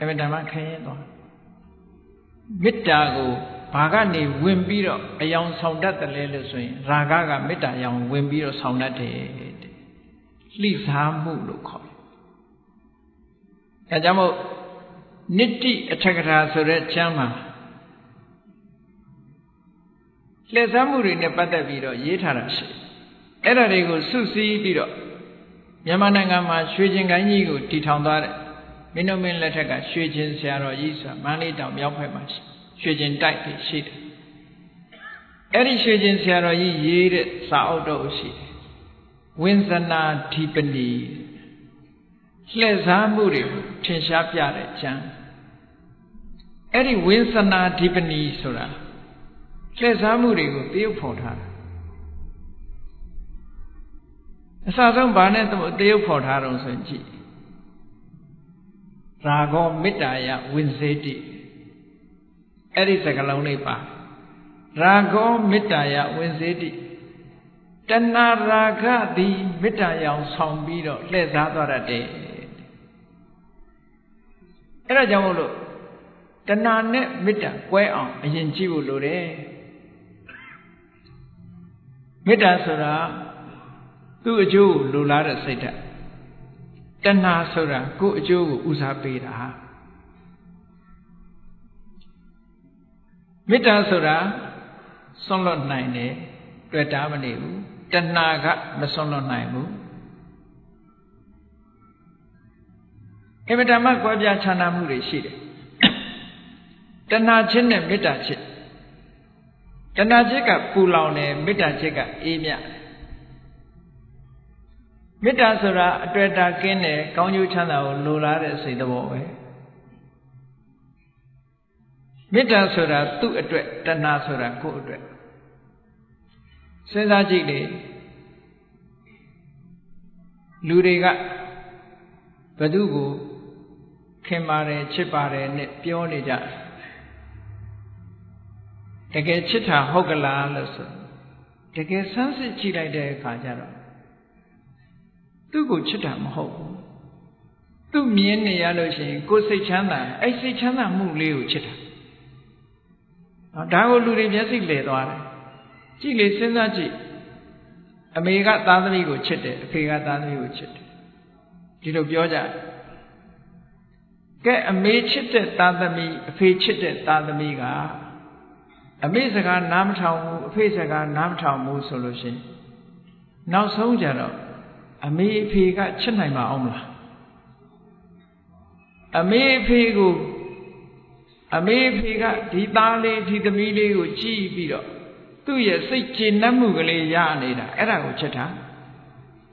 အမှန်တမ်းခရင်သွားမေတ္တာကိုဘာကနေဝင်ပြီးတော့အယောင်ဆောင်တတ်တယ်လဲလို့ဆိုရင်ရာဂကမေတ္တာရောင်ဝင်ပြီးတော့ဆောင်တတ်တယ်တဲ့လှိစားမှုလို့ခေါ်တယ်။အဲကြောင့်မို့နိတိအထက်ကထာဆိုတဲ့ကျမ်းမှာလှည့်စားမှုတွေနဲ့ပတ်သက်ပြီးတော့ရေးထားတာရှိအဲ့ဒါတွေကိုစုစည်းပြီးတော့မြန်မာနိုင်ငံမှာရွှေကျင်ကိုင်းကြီးကိုတည်ထောင်သွားတဲ့ မင်းတို့မင်းလက်ထက်ကရွှေကျင်ဆရာတော်ကြီးဆိုတာမန္တလေးတောင်မြောက်ဘက်မှာရှိရွှေကျင်တိုက်တွေရှိတယ်အဲ့ဒီရွှေကျင်ဆရာတော်ကြီးရေးတဲ့စာအုပ်တော့ရှိတယ်ဝင်းဇနာဓိပနီလှည့်စားမှုတွေကိုထင်ရှားပြတဲ့ကျမ်းအဲ့ဒီဝင်းဇနာဓိပနီဆိုတာလှည့်စားမှုတွေကိုတရုပ်ဖော်ထားတာအစဆုံးဘာနဲ့တရုပ်ဖော်ထားတော့ဆိုရင်ကြည့် ရာဂောမေတ္တာယဝိဇ္ဇေတိအဲ့ဒီစကားလုံးလေးပါရာဂောမေတ္တာယဝိဇ္ဇေတိတဏရာဂသည်မေတ္တာရောင်ဆောင်ပြီးတော့လှည့်စားသွားတတ်တယ်အဲ့ဒါကြောင့်မို့လို့တဏနဲ့မေတ္တာကွဲအောင်အရင်ကြည့်ဖို့လိုတယ်မေတ္တာဆိုတာသူ့အကျိုးကိုလိုလားတဲ့စိတ်ဓာတ် တဏှာဆိုတာကိုယ့်အကျိုးကိုဦးစားပေးတာမေတ္တာဆိုတာဆွန့်လွတ်နိုင်တယ်တွေ့တာမနေဘူးတဏှာကမဆွန့်လွတ်နိုင်ဘူးအမတမကွဲပြားခြားနားမှုတွေရှိတယ်တဏှာချင်းနဲ့မေတ္တာချင်းတဏှာချက်ကပူလောင်တယ်မေတ္တာချက်ကအေးမြ မေတ္တာဆိုတာအတွေ့အတာကင်းတယ်ကောင်းကျိုးချမ်းသာကိုလိုလားတဲ့စိတ်သဘောပဲမေတ္တာဆိုတာသူ့အတွက်တဏှာဆိုတာကိုယ့်အတွက်စဉ်းစားကြည့်လေလူတွေကဘသူကိုခင်ပါတယ်ချစ်ပါတယ်နဲ့ပြောနေကြတကယ်ချစ်တာဟုတ်ကလားလို့ဆိုတကယ်ဆန်းစစ်ကြည့်လိုက်တဲ့အခါကျတော့ သူ့ကိုချစ်တာမဟုတ်ဘူးသူ့မြင်နေရလို့ရှိရင်ကိုယ်စိတ်ချမ်းသာအဲ့စိတ်ချမ်းသာမှုလေးကိုချစ်တာဒါကိုလူတွေမျက်စိလဲသွားတယ်ကြည့်လေစဉ်းစားကြည့်အမေကသားသမီးကိုချစ်တယ်အဖေကသားသမီးကိုချစ်တယ်ဒီလိုပြောကြကဲအမေချစ်တဲ့သားသမီးအဖေချစ်တဲ့သားသမီးကအမေစကားနားမထောင်ဘူးအဖေစကားနားမထောင်ဘူးဆိုလို့ရှိရင်နောက်ဆုံးကြတော့ အမေအဖေကချစ်နိုင်မှာအောင်မလားအမေအဖေကိုအမေအဖေကဒီသားလေးဒီသမီးလေးကိုကြည့်ပြီးတော့သူ့ရဲ့စိတ်ကျေနပ်မှုကလေးရနေတာအဲ့ဒါကိုချစ်တာ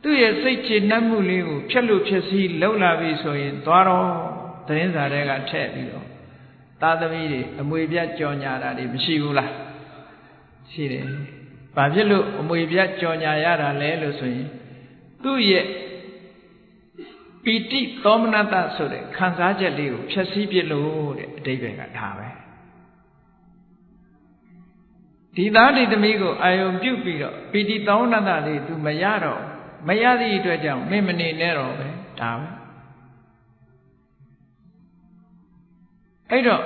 သူ့ရဲ့စိတ်ကျေနပ်မှုလေးကိုဖြက်လို့ဖြက်စီးလှုပ်လာပြီဆိုရင်သွားတော့သတင်းစာတွေကထည့်ပြီးတော့သားသမီးတွေအမွေပြတ်ကြော်ညာတာတွေမရှိဘူးလားရှိတယ်။ဘာဖြစ်လို့အမွေပြတ်ကြော်ညာရတာလဲလို့ဆိုရင် သူ့ရဲ့ပီတိသောမနတဆိုတဲ့ခံစားချက်လေးကိုဖြည့်ဆည်းပြလို့တဲ့အတိပယ်ကဒါပဲဒီသားဒီသမီးကိုအာယုံပြုတ်ပြီးတော့ပီတိသောမနတလေး तू မရတော့မရသည့်အတွက်ကြောင့်မင်းမနေနဲ့တော့ပဲဒါပဲအဲ့တော့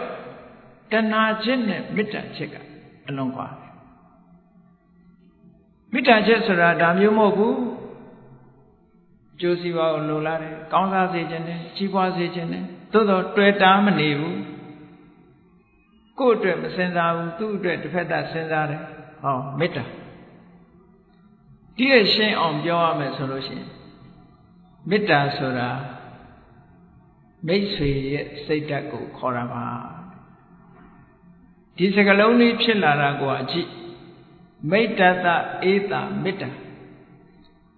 တဏှာချင်းနဲ့မေတ္တာချင်းကအလုံးကွာမေတ္တာချင်းဆိုတာဒါမျိုးမဟုတ်ဘူး ကျိုးစီးပွားကိုလိုလားတယ်ကောင်းစားစေခြင်းနဲ့ကြီးပွားစေခြင်းနဲ့သို့တော့တွေ့တာမနေဘူးကိုယ့်အတွက်မစင်စားဘူးသူ့အတွက်တစ်ဖက်သက်စဉ်းစားတယ်ဟောမေတ္တာဒီရဲ့ရှင်းအောင်ပြောရမယ်ဆိုလို့ရှိရင်မေတ္တာဆိုတာမိတ်ဆွေရဲ့စိတ်ဓာတ်ကိုခေါ်တာပါဒီစကလုံးလေးဖြစ်လာတာကိုအကြည့်မိတ္တတအေးတာမေတ္တာ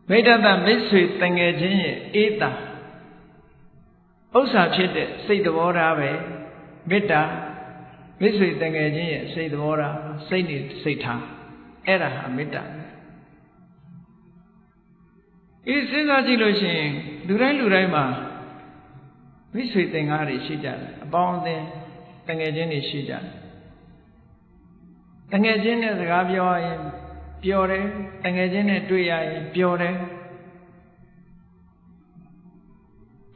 မိတ္တတမိတ်ဆွေတငယ်ချင်းရဲ့အေးတာဥစ္စာဖြစ်တဲ့စိတ်သဘောထားပဲမေတ္တာမိတ်ဆွေတငယ်ချင်းရဲ့စိတ်သဘောထားစိတ်နေစိတ်ထားအဲ့ဒါဟာမေတ္တာအေးစဉ်းစားကြည့်လို့ရှိရင်လူတိုင်းလူတိုင်းမှာမိတ်ဆွေသင်္ကားတွေရှိကြတယ်အပေါင်းအသင်းတငယ်ချင်းတွေရှိကြတယ်တငယ်ချင်းနဲ့စကားပြောရင် ပျော်တယ်တငယ်ချင်းနဲ့တွေ့ရရင်ပျော်တယ်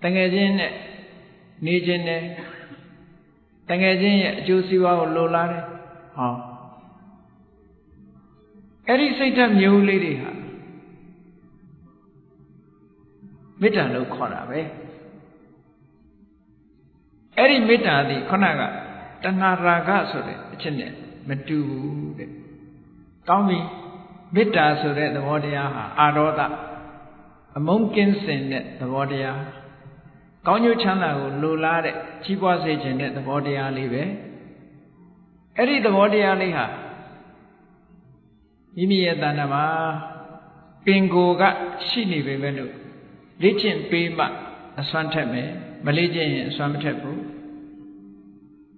တငယ်ချင်းနဲ့နေခြင်းနဲ့တငယ်ချင်းရဲ့အကျိုးစီးပွားကိုလိုလားတယ်ဟောအဲ့ဒီစိတ်ဓာတ်မျိုးလေးတွေဟာမေတ္တာလို့ခေါ်တာပဲအဲ့ဒီမေတ္တာသည်ခုနကတဏှာရာဂဆိုတဲ့အချက်နဲ့မတူဘူးတဲ့ကောင်းပြီ မေတ္တာဆိုတဲ့သဘောတရားဟာအာရောဒအမုန်းကင်းစင်တဲ့သဘောတရားကောင်းကျိုးချမ်းသာကိုလိုလားတဲ့ကြီးပွားစေခြင်းတဲ့သဘောတရားလေးပဲအဲ့ဒီသဘောတရားလေးဟာမိမိရဲ့တဏ္ဍာမှာပင်ကိုကရှိနေပေမဲ့လို့လေ့ကျင့်ပေးမှအစွမ်းထက်မယ်မလေ့ကျင့်ရင်အစွမ်းမထက်ဘူး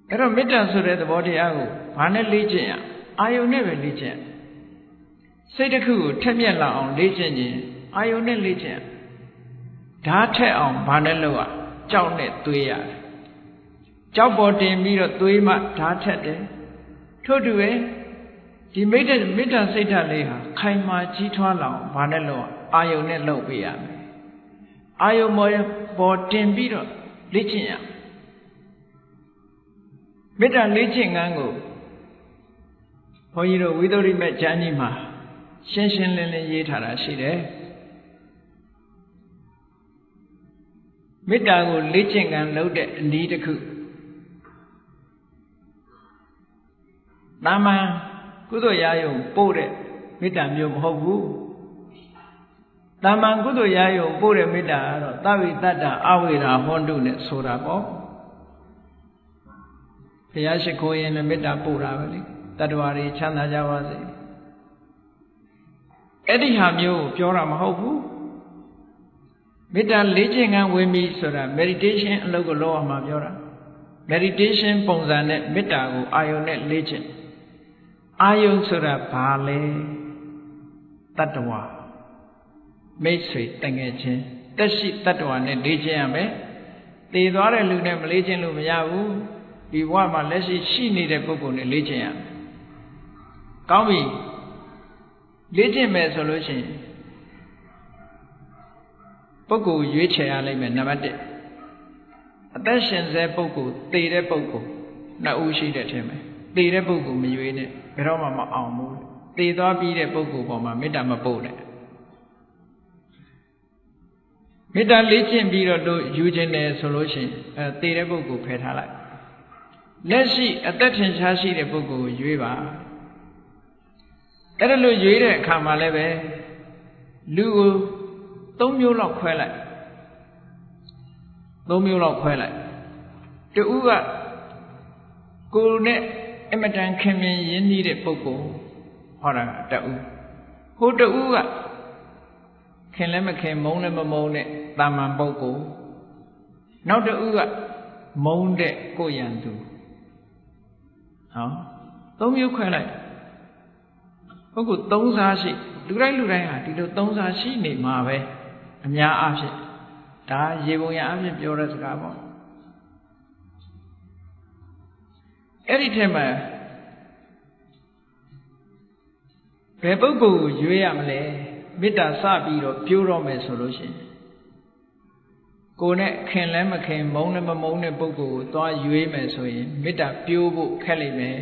အဲ့တော့မေတ္တာဆိုတဲ့သဘောတရားကိုဘာနဲ့လေ့ကျင့်ရအာယုန်နဲ့ပဲလေ့ကျင့် စိတ်တစ်ခုကိုထက်မြက်လာအောင်လေ့ကျင့်ခြင်းအာယုန်နဲ့လေ့ကျင့်ဓာတ်ထက်အောင်ဘာနဲ့လုပ်ရကြောက်နဲ့သွေးရတယ်ကြောက်ပေါ်တင်ပြီးတော့သွေးမှဓာတ်ထက်တယ်ထို့တူပဲဒီမိတ္တမေတ္တာစိတ်ဓာတ်လေးဟာခိုင်မာကြီးထွားလာအောင်ဘာနဲ့လုပ်အာယုန်နဲ့လုပ်ပေးရမယ်အာယုန်ပေါ်တင်ပြီးတော့လေ့ကျင့်ရမေတ္တာလေ့ကျင့်ငန်းကိုဘုန်းကြီးတို့ဝိသုဒ္ဓိမဲ့ကျမ်းကြီးမှာ ရှင်းရှင်းလင်းလင်းရေးထားတာရှိတယ်မေတ္တာကိုလေ့ကျင့်ကံလုပ်တဲ့အနည်းတစ်ခုတာမန်ကုသိုလ်ရာယုံပို့တဲ့မေတ္တာမျိုးမဟုတ်ဘူးတာမန်ကုသိုလ်ရာယုံပို့တဲ့မေတ္တာကတော့သဗ္ဗိတ္တအဝိရာဟွန်တုနဲ့ဆိုတာပေါ့ဘုရားရှိခိုးရင်လည်းမေတ္တာပို့တာပဲလေတတ္တဝါတွေချမ်းသာကြပါစေ အဲ့ဒီဟာမျိုးကိုပြောတာမဟုတ်ဘူးမေတ္တာလေးခြင်းကဝင်ပြီဆိုတာ meditation အလုပ်ကိုလုပ်အောင်မှာပြောတာ meditation ပုံစံနဲ့မေတ္တာကိုအာယုံနဲ့လေးခြင်းအာယုံဆိုတာဘာလဲတတ္တဝါမိတ်ဆွေတငယ်ချင်းတက်ရှိတတ္တဝါနဲ့လေးခြင်းရမယ်တည်သွားတဲ့လူနဲ့မလေးခြင်းလို့မရဘူးဒီဘဝမှာလက်ရှိရှိနေတဲ့ပုဂ္ဂိုလ်နဲ့လေးခြင်းရမယ်ကောင်းပြီ လေ့ကျင့်မယ်ဆိုလို့ရှိရင်ပုဂ္ဂိုလ်ရွေးချယ်ရလိမ့်မယ်နံပါတ်1အသက်ရှင်စေပုဂ္ဂိုလ်တည်တဲ့ပုဂ္ဂိုလ်နှစ်ဦးရှိတဲ့ထင်မယ်တည်တဲ့ပုဂ္ဂိုလ်မရွေးနဲ့ဘယ်တော့မှမအောင်ဘူးတည်သွားပြီးတဲ့ပုဂ္ဂိုလ်ပေါ်မှာမေတ္တာမပို့နဲ့မေတ္တာလေ့ကျင့်ပြီးတော့တို့ယူခြင်းတယ်ဆိုလို့ရှိရင်အဲတည်တဲ့ပုဂ္ဂိုလ်ဖယ်ထားလိုက်လက်ရှိအသက်ထင်ရှားရှိတဲ့ပုဂ္ဂိုလ်ကိုရွေးပါ အဲ့ဒါလို့ရွေးတဲ့အခါမှာလည်းပဲလူကို၃မျိုးလောက်ခွဲလိုက်၃မျိုးလောက်ခွဲလိုက်တူကကိုယ်နဲ့အမတန်ခင်မင်ရင်းနှီးတဲ့ပုဂ္ဂိုလ်ဟောတာတူဟိုတူကခင်လည်းမခင်မုန်းလည်းမမုန်းတဲ့တာမန်ပုဂ္ဂိုလ်နောက်တူကမုန်းတဲ့ကိုရန်သူဟောသုံးမျိုးခွဲလိုက် ပုဂ္ဂိုလ်သုံးစားရှိလူတိုင်းလူတိုင်းဟာဒီလိုသုံးစားရှိနေမှာပဲအများအားဖြင့်ဒါရေပုံရအားဖြင့်ပြောတဲ့စကားပေါ့အဲ့ဒီထဲမှာဘယ်ပုဂ္ဂိုလ်ကိုရွေးရမလဲမေတ္တာစပြီးတော့ပြိုးတော့မယ်ဆိုလို့ရှိရင်ကိုယ်နဲ့ခင်လဲမခင်မုန်းလည်းမမုန်းတဲ့ပုဂ္ဂိုလ်ကိုသွားရွေးမယ်ဆိုရင်မေတ္တာပြိုးဖို့ခက်လိမ့်မယ်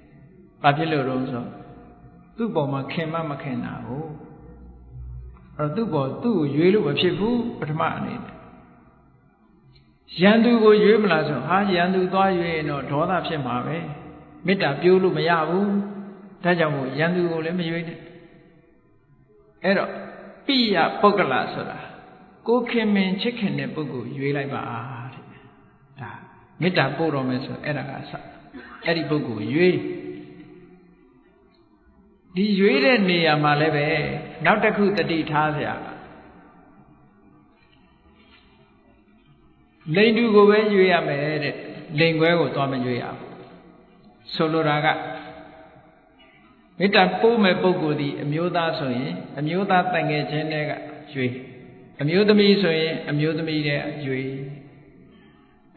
။ဘာဖြစ်လို့လဲဆိုတော့ သူ့ပေါ်မှာခင်မမခင်တာကိုအဲ့တော့သူ့ပေါ်သူ့ကိုရွေးလို့မဖြစ်ဘူးပထမအနေနဲ့ရန်သူကိုရွေးမလားဆိုဟာရန်သူသွားရွေးရင်တော့ဒေါသဖြစ်မှာပဲမေတ္တာပြိုးလို့မရဘူးဒါကြောင့်မို့ရန်သူကိုလည်းမရွေးနဲ့အဲ့တော့ပိယပုဂ္ဂလဆိုတာကိုခင်မင်ချစ်ခင်တဲ့ပုဂ္ဂိုလ်ရွေးလိုက်ပါတဲ့ဒါမေတ္တာပို့တော်မယ်ဆိုအဲ့ဒါကစအဲ့ဒီပုဂ္ဂိုလ်ရွေး ဒီရွေးတဲ့နေရာမှာလည်းပဲနောက်တစ်ခုတတိထားစရာလိန်တူကိုပဲရွေးရမယ်တဲ့လိန်ခွဲကိုသွားမရွေးရဘူးဆိုလိုတာကမေတ္တာပို့မဲ့ပုဂ္ဂိုလ်ဒီအမျိုးသားဆိုရင်အမျိုးသားတန်ငယ်ချင်းတွေကရွေးအမျိုးသမီးဆိုရင်အမျိုးသမီးတဲ့ရွေး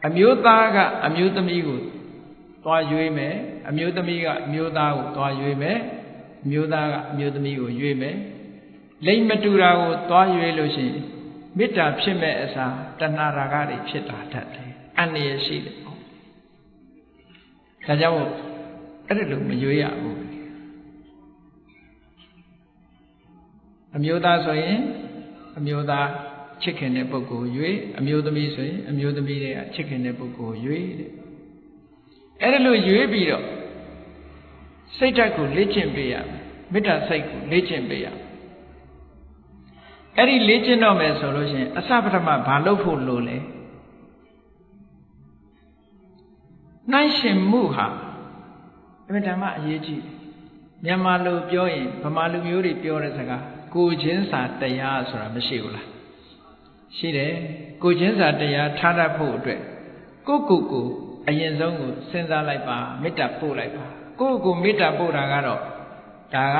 အမျိုးသားကအမျိုးသမီးကိုသွားရွေးမယ်အမျိုးသမီးကအမျိုးသားကိုသွားရွေးမယ် မျိုးသားကအမျိုးသမီးကိုရွေးမယ်လိမ့်မတူတာကိုသွားရွေးလို့ရှိရင်မေတ္တာဖြစ်မဲ့အစားတဏှာရာဂတွေဖြစ်တာတတ်တယ်အန္တရာယ်ရှိတယ်ဒါကြောင့်အဲ့ဒါလို့မရွေးရဘူးအမျိုးသားဆိုရင်အမျိုးသားချစ်ခင်တဲ့ပုဂ္ဂိုလ်ရွေးအမျိုးသမီးဆိုရင်အမျိုးသမီးတွေကချစ်ခင်တဲ့ပုဂ္ဂိုလ်ရွေးတဲ့အဲ့ဒါလို့ရွေးပြီးတော့ စိတ်ဓာတ်ကိုလေ့ကျင့်ပေးရမယ်မေတ္တာစိတ်ကိုလေ့ကျင့်ပေးရမယ်အဲ့ဒီလေ့ကျင့်တော့မယ်ဆိုလို့ရှိရင်အစပထမဘာလုပ်ဖို့လိုလဲနှိုင်းရှင်မှုဟာအမှန်တမ်းအရေးကြီးမြန်မာလိုပြောရင်ဗမာလူမျိုးတွေပြောတဲ့စကားကိုချင်းစာတရားဆိုတာမရှိဘူးလားရှိတယ်ကိုချင်းစာတရားထားတတ်ဖို့အတွက်ကိုကိုကိုအရင်ဆုံးကိုစဉ်းစားလိုက်ပါမေတ္တာပို့လိုက်ပါ ကိုကိုမေတ္တာပို့တာကတော့ဒါက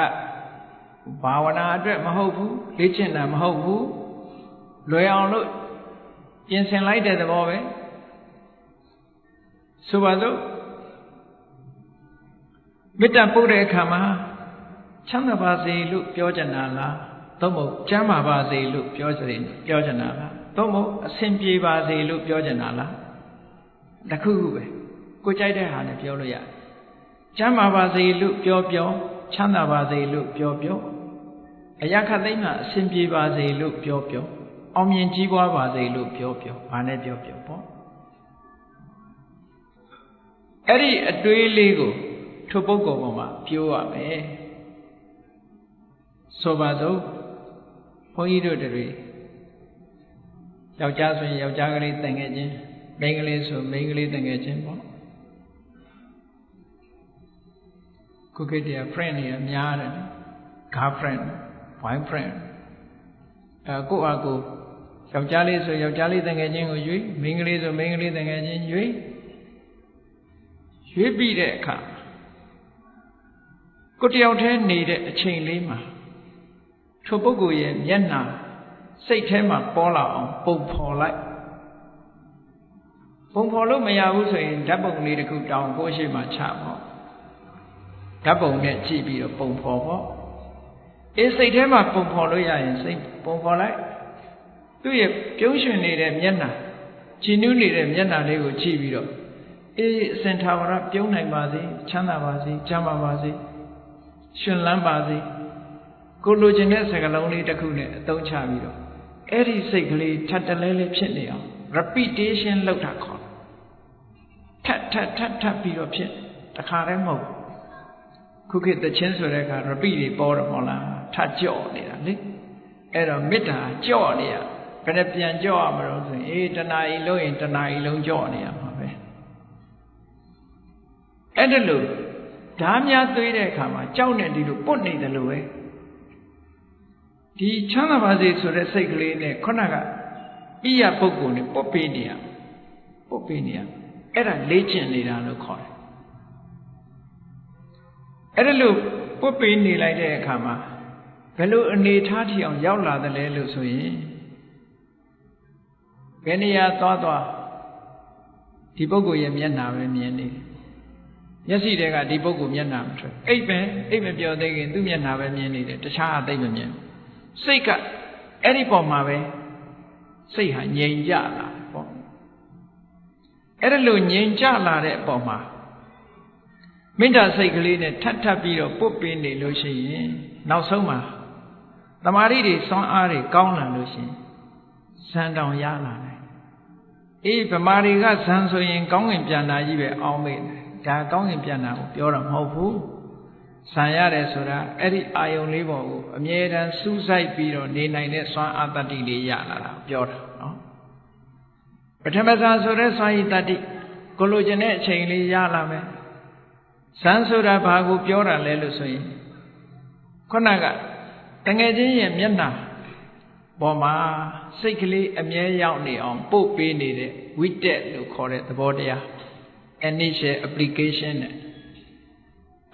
ဘာဝနာအတွက်မဟုတ်ဘူးလေ့ကျင့်တာမဟုတ်ဘူးလွယ်အောင်လို့ပြင်ဆင်လိုက်တဲ့သဘောပဲဆိုပါစို့မေတ္တာပို့တဲ့အခါမှာချမ်းသာပါစေလို့ပြောကြတာလားသို့မဟုတ်ကျမ်းမာပါစေလို့ပြောစေပြောကြတာလားသို့မဟုတ်အဆင်ပြေပါစေလို့ပြောကြတာလားတခုခုပဲကိုကြိုက်တဲ့ဟာနဲ့ပြောလို့ရတယ် ကျမ်းမာပါစေလို့ပြောပြောချမ်းသာပါစေလို့ပြောပြောအရာခသိမ့်မှာအဆင်ပြေပါစေလို့ပြောပြောအောင်မြင်ကြီးပွားပါစေလို့ပြောပြောဘာနဲ့ပြောပြောပေါ့အဲ့ဒီအတွေးလေးကိုထိုပုဂ္ဂိုလ်ပေါ်မှာပြောရမယ်ဆိုပါစို့ဘုန်းကြီးတို့တွေယောက်ျားဆိုရင်ယောက်ျားကလေးတန်ခဲ့ခြင်းမိန်းကလေးဆိုမိန်းကလေးတန်ခဲ့ခြင်းပေါ့ ခုခေတ်တည်း friend တွေအများတယ် girlfriend boyfriend အဲကိုယ့်အကိုယောက်ျားလေးဆိုယောက်ျားလေးတန်ခဲ့ခြင်းကိုရွေးမိန်းကလေးဆိုမိန်းကလေးတန်ခဲ့ခြင်းရွေးရွေးပြီးတဲ့အခါကိုတယောက်တည်းနေတဲ့အချိန်လေးမှာထိုပုဂ္ဂိုလ်ရဲ့မျက်နှာစိတ်ထဲမှာပေါ်လာအောင်ပုံဖော်လိုက်ပုံဖော်လို့မရဘူးဆိုရင်ဓာတ်ပုံလေးတစ်ခုတောင်းကိုရှိမှချပေါ့ ဓာတ်ပုံနဲ့ကြည့်ပြီးတော့ပုံဖော်ပေါ့အေးစိတ်ထဲမှာပုံဖော်လို့ရရင်စိတ်ပုံဖော်လိုက်သူ့ရဲ့ပြုံးရွှင်နေတဲ့မျက်နှာကြည်နူးနေတဲ့မျက်နှာလေးကိုကြည့်ပြီးတော့အေးအစင်ထာဝရပြုံးနိုင်ပါစေချမ်းသာပါစေကျမ်းမာပါစေရှင်လန်းပါစေကိုလိုချင်တဲ့စကားလုံးလေးတစ်ခုနဲ့အသုံးချပြီးတော့အဲ့ဒီစိတ်ကလေးထပ်တလဲလဲဖြစ်နေအောင် repetition လုပ်တာခေါ်ထပ်ထပ်ထပ်ထပ်ပြီးတော့ဖြစ်တခါတည်းမဟုတ် ခုခေတ်တချင်းဆိုတဲ့အခါ repeat တွေပေါ်တော့မဟုတ်လားထပ်ကြော့နေတာလေအဲ့တော့မေတ္တာကြော့နေရဘယ်နဲ့ပြန်ကြော့ရမလို့ဆိုရင်အေးတဏှာကြီးလုံးရင်တဏှာကြီးလုံးကြော့နေရမှာပဲအဲ့ဒါလို့ဓာများသွေးတဲ့အခါမှာကြောက်နေဒီလိုပုတ်နေတယ်လို့ပဲဒီချမ်းသာပါစေဆိုတဲ့စိတ်ကလေးနဲ့ခုနကဣယပုဂ္ဂိုလ်နဲ့ပုတ်ပေးနေရပုတ်ပေးနေရအဲ့ဒါလေ့ကျင့်နေတာလို့ခေါ်တယ် အဲ့ဒါလို့ပုတ်ပေးနေလိုက်တဲ့အခါမှာဘယ်လိုအနေထားထီအောင်ရောက်လာတယ်လဲလို့ဆိုရင်ဘယ်နေရာသွားသွားဒီပုဂ္ဂိုလ်ရဲ့မျက်နှာပဲမြင်နေတယ်မျက်စိတွေကဒီပုဂ္ဂိုလ်မျက်နှာမထွက်အိပ်ပဲအိပ်မပြောသေးခင်သူ့မျက်နှာပဲမြင်နေတယ်တခြားအသိမမြင်စိတ်ကအဲ့ဒီပုံမှာပဲစိတ်ဟာငြိမ်ကြလာပေါ့အဲ့ဒါလို့ငြိမ်ကြလာတဲ့အပေါ်မှာ မေတ္တာစိတ်ကလေးနဲ့ထပ်ထပ်ပြီးတော့ပုတ်ပင်းနေလို့ရှိရင်နောက်ဆုံးမှာတမာရီတွေစွမ်းအားတွေကောင်းလာလို့ရှိရင်ဇန်တောင်ရလာတယ်အေးဗမာတွေကဇန်ဆိုရင် ကောင်းငင်ပြန်တာကြီးပဲအောင်းမေ့တယ်ဒါကောင်းငင်ပြန်တာကိုပြောတာမဟုတ်ဘူးဆံရတယ်ဆိုတာအဲ့ဒီအာယုံလေးပေါ်ကိုအမြဲတမ်းစူးစိုက်ပြီးတော့နေနိုင်တဲ့စွမ်းအားတတ္တိလေးရလာတာပြောတာနော်ပထမဇာဆိုတဲ့စွမ်းရည်တတ္တိကိုလိုချင်တဲ့အချိန်လေးရလာမယ် ဇန်ဆိုတာဘာကိုပြောတာလဲလို့ဆိုရင်ခုနကတငယ်ချင်းရဲ့မျက်နှာပေါ်မှာစိတ်ကလေးအမြဲရောက်နေအောင်ပို့ပေးနေတဲ့ widget လို့ခေါ်တဲ့သဘောတရား initial application နဲ့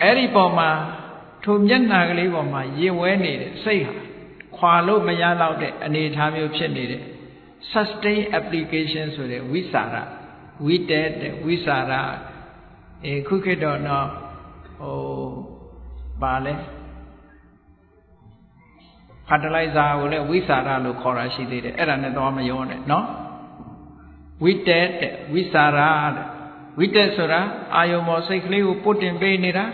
အဲ့ဒီပေါ်မှာထိုမျက်နှာကလေးပေါ်မှာရင်ဝဲနေတဲ့စိတ်ဟာခွာလို့မရတော့တဲ့အနေအထားမျိုးဖြစ်နေတဲ့ sustain application ဆိုတဲ့ဝိစာရ widget ဝိစာရ အဲခုခေတ်တော့တော့ဟိုပါလဲ fertilizer ကိုလည်းဝိสารလို့ခေါ်တာရှိသေးတယ်အဲ့ဒါနဲ့တော့မရောနဲ့နော်ဝိတဲတဲ့ဝိสารတဲ့ဝိတက်ဆိုတာအာယုံမောစိတ်ကလေးကိုပုတ်တင်ပေးနေတာ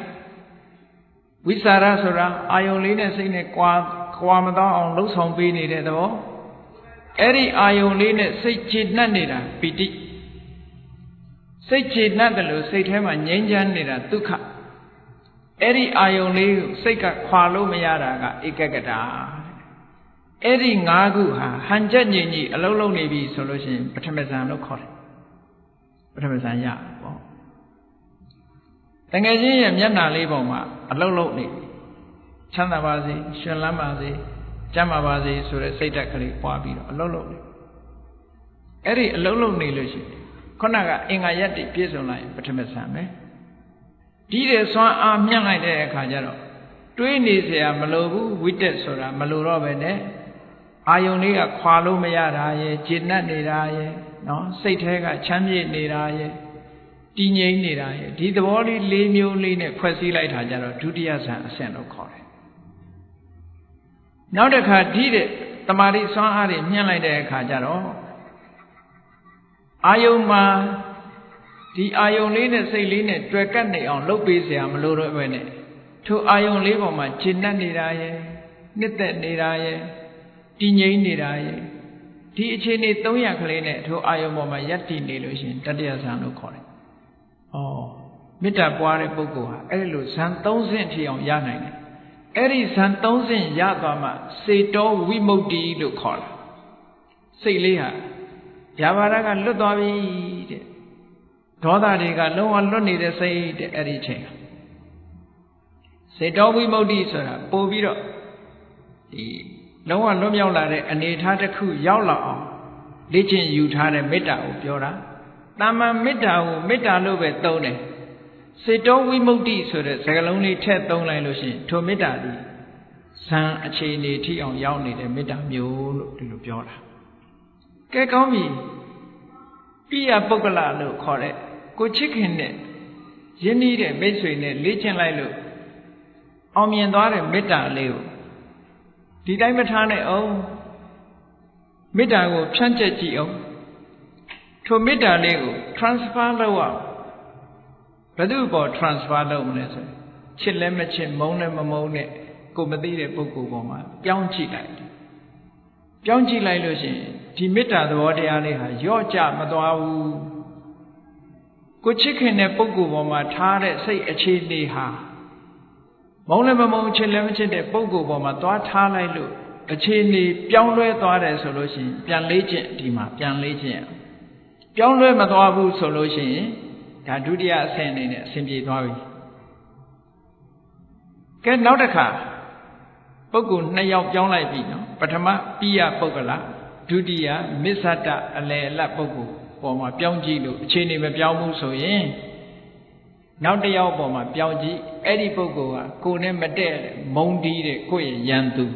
ဝိสารဆိုတာအာယုံလေးနဲ့စိတ်နဲ့ကွာကွာမတော့အောင်လှုပ်ဆောင်ပေးနေတဲ့သဘောအဲ့ဒီအာယုံလေးနဲ့စိတ်ခြေနှက်နေတာပီတိ စိတ်ခြေနှက်တယ်လို့စိတ်ထဲမှာငြိမ်းချမ်းနေတာဒုက္ခအဲ့ဒီအာယုံလေးကိုစိတ်ကခွာလို့မရတာကဧကကတာအဲ့ဒီ၅ခုဟာဟန်ချက်ညင်ကြီးအလုံးလုံးနေပြီဆိုလို့ရှိရင်ပထမဇန်လို့ခေါ်တယ်ပထမဇန်ရပေါ့တငယ်ချင်းရဲ့မျက်နှာလေးပေါ်မှာအလုံးလုံးနေပြီချမ်းသာပါစေရှင်လန်းပါစေကျမ်းပါပါစေဆိုတဲ့စိတ်ဓာတ်ကလေးပွားပြီးတော့အလုံးလုံးနေအဲ့ဒီအလုံးလုံးနေလို့ရှိရင် ခုနကအင်္ဂါရက်တိပြည့်စုံလာရင်ပထမဇန်ပဲဒီတဲ့စွမ်းအားမြင့်လိုက်တဲ့အခါကျတော့တွေးနေเสียမလိုဘူးဝိတက်ဆိုတာမလိုတော့ပဲနဲ့အာယုန်လေးကခွာလို့မရတာရဲ့ဂျင်းတ်နေတာရဲ့နော်စိတ်ထဲကချမ်းမြေ့နေတာရဲ့တည်ငြိမ်နေတာရဲ့ဒီသဘောလေး၄မျိုးလေးနဲ့ဖွဲ့စည်းလိုက်တာကြတော့ဒုတိယဇန်အဆင့်လို့ခေါ်တယ်နောက်တစ်ခါဒီတဲ့တမာတိစွမ်းအားတွေမြင့်လိုက်တဲ့အခါကျတော့ အာယုံမှာဒီအာယုံလေးနဲ့စိတ်လေးနဲ့တွေ့ကပ်နေအောင်လုပ်ပေးเสียမလို့တော့ပဲနဲ့ထိုအာယုံလေးပေါ်မှာဂျင်းတ်နေတာရဲ့နှစ်သက်နေတာရဲ့တည်ငြိမ်နေတာရဲ့ဒီအခြေအနေ300ခလေးနဲ့ထိုအာယုံပေါ်မှာယက်တည်နေလို့ရှိရင်တတိယဇန်လို့ခေါ်တယ်။ဩမေတ္တာပွားတဲ့ပုဂ္ဂိုလ်ဟာအဲ့လိုဇန်3ဆင့်ထိအောင်ရနိုင်တယ်။အဲ့ဒီဇန်3ဆင့်ရသွားမှစေတောဝိမု ക്തി လို့ခေါ်တာ။စိတ်လေးဟာ ဗျာပါဒကလွတ်သွားပြီတဲ့။ဒေါသတွေကလုံးဝလွတ်နေတဲ့စိတ်တဲ့အဲ့ဒီချိန်စေတောဝိမု ക്തി ဆိုတာပို့ပြီးတော့ဒီလုံးဝလွတ်မြောက်လာတဲ့အနေအထားတစ်ခုရောက်လာအောင်လေ့ကျင့်ယူထားတဲ့မေတ္တာကိုပြောတာတာမန်မေတ္တာကိုမေတ္တာလို့ပဲသုံးတယ်စေတောဝိမု ക്തി ဆိုတဲ့စကားလုံးလေးထည့်သုံးလိုက်လို့ရှိရင်ထိုမေတ္တာဒီဇံအခြေအနေထိအောင်ရောက်နေတဲ့မေတ္တာမျိုးလို့ဒီလိုပြောတာ ကဲကောင်းပြီပိယပုဂ္ဂလလို့ခေါ်တဲ့ကိုချစ်ခင်တဲ့ယဉ်ဤတဲ့မိတ်ဆွေနဲ့လေ့ကျင့်လိုက်လို့အောင်မြင်သွားတဲ့မေတ္တာလေးကိုဒီတိုင်းမထားနဲ့အောင်မေတ္တာကိုဖြန့်ကျက်ကြည့်အောင်ထိုမေတ္တာလေးကို transfer လုပ်အောင်ဘယ်သူ့ပေါ် transfer လုပ်မလဲဆိုချစ်လည်းမချစ်မုန်းလည်းမမုန်းနဲ့ကိုမသိတဲ့ပုဂ္ဂိုလ်ပေါ်မှာပြောင်းကြည့်လိုက် ပြောင်းကြည့်လိုက်လို့ရှိရင်ဒီမေတ္တာသဘောတရားလေးဟာယော့ကြမသွားဘူးကိုချစ်ခင်တဲ့ပုဂ္ဂိုလ်ပေါ်မှာထားတဲ့စိတ်အခြေအနေဟာမုံလည်းမမုံချစ်လည်းမချစ်တဲ့ပုံကိုယ်ပေါ်မှာသွားထားလိုက်လို့အခြေအနေပြောင်းလဲသွားတယ်ဆိုလို့ရှိရင်ပြန်လေးခြင်းဒီမှာပြန်လေးခြင်းပြောင်းလဲမသွားဘူးဆိုလို့ရှိရင်ဒါဒုတိယအဆင့်အနေနဲ့အဆင်ပြေသွားပြီကဲနောက်တစ်ခါ ပုဂ္ဂိုလ်နှစ်ယောက်ပြောင်းလိုက်ပြီနော်ပထမပိယပုဂ္ဂလဒုတိယမစ္ဆတအလယ်အလတ်ပုဂ္ဂိုလ်ပေါ်မှာပြောင်းကြည့်လို့အခြေအနေမပြောင်းဘူးဆိုရင်နောက်တစ်ယောက်ပေါ်မှာပြောင်းကြည့်အဲ့ဒီပုဂ္ဂိုလ်ကကိုယ်နဲ့မတည့်မုံတီးတဲ့ကိုယ့်ရဲ့ယန္တု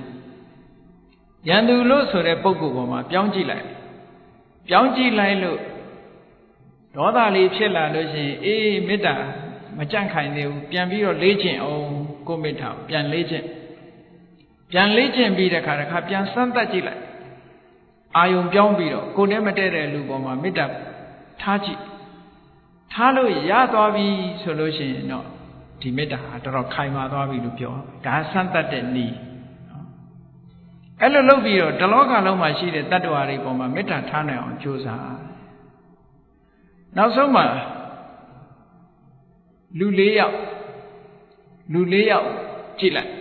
ယန္တုလို့ဆိုတဲ့ပုဂ္ဂိုလ်ပေါ်မှာပြောင်းကြည့်လိုက်ပြောင်းကြည့်လိုက်လို့ဒေါသလေးဖြစ်လာလို့ရှိရင်အေးမေတ္တာမကြန့်ခိုင်သေးဘူးပြန်ပြီးတော့လေးကျင့်အောင်ကိုမေတ္တာပြန်လေးကျင့် ပြန်လေးကျင့်ပြီးတဲ့ခါတစ်ခါပြန်စမ်းသပ်ကြည့်လိုက်အာယုံပြောင်းပြီးတော့ကိုယ်နဲ့မတည့်တဲ့လူပေါ်မှာမေတ္တာထားကြည့်ထားလို့ရသွားပြီဆိုလို့ရှိရင်တော့ဒီမေတ္တာဟာတော်တော်ခိုင်မာသွားပြီလို့ပြောဒါဆန်းတတ်တဲ့နည်းအဲ့လိုလုပ်ပြီးတော့တလောကလုံးမှာရှိတဲ့တတ္တဝါတွေပေါ်မှာမေတ္တာထားနိုင်အောင်ကြိုးစားနောက်ဆုံးမှာလူ၄ယောက်လူ၄ယောက်ကြည့်လိုက်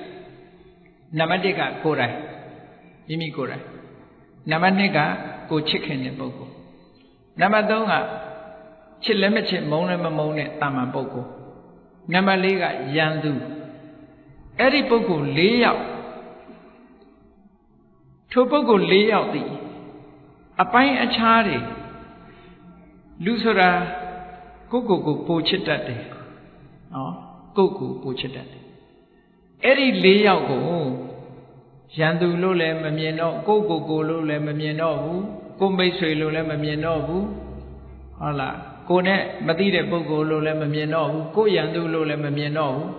နံပါတ်1ကကိုယ်တိုင်မိမိကိုယ်တိုင်နံပါတ်2ကကိုချစ်ခင်တဲ့ပုဂ္ဂိုလ်နံပါတ်3ကချစ်လည်းမချစ်မုန်းလည်းမမုန်းတဲ့တာမန်ပုဂ္ဂိုလ်နံပါတ်၄ကယံသူအဲ့ဒီပုဂ္ဂိုလ်၄ယောက်ထိုပုဂ္ဂိုလ်၄ယောက်သည်အပိုင်းအခြားတွေလူဆိုတာကိုကိုကိုပိုချစ်တတ်တယ်နော်ကိုကိုပိုချစ်တတ်တယ်အဲ့ဒီ၄ယောက်ကို ရန်သူလို့လည်းမမြင်တော့ကိုကိုကိုလို့လည်းမမြင်တော့ဘူးကိုမိတ်ဆွေလို့လည်းမမြင်တော့ဘူးဟုတ်လားကိုနဲ့မသိတဲ့ပုဂ္ဂိုလ်လို့လည်းမမြင်တော့ဘူးကိုရန်သူလို့လည်းမမြင်တော့ဘူး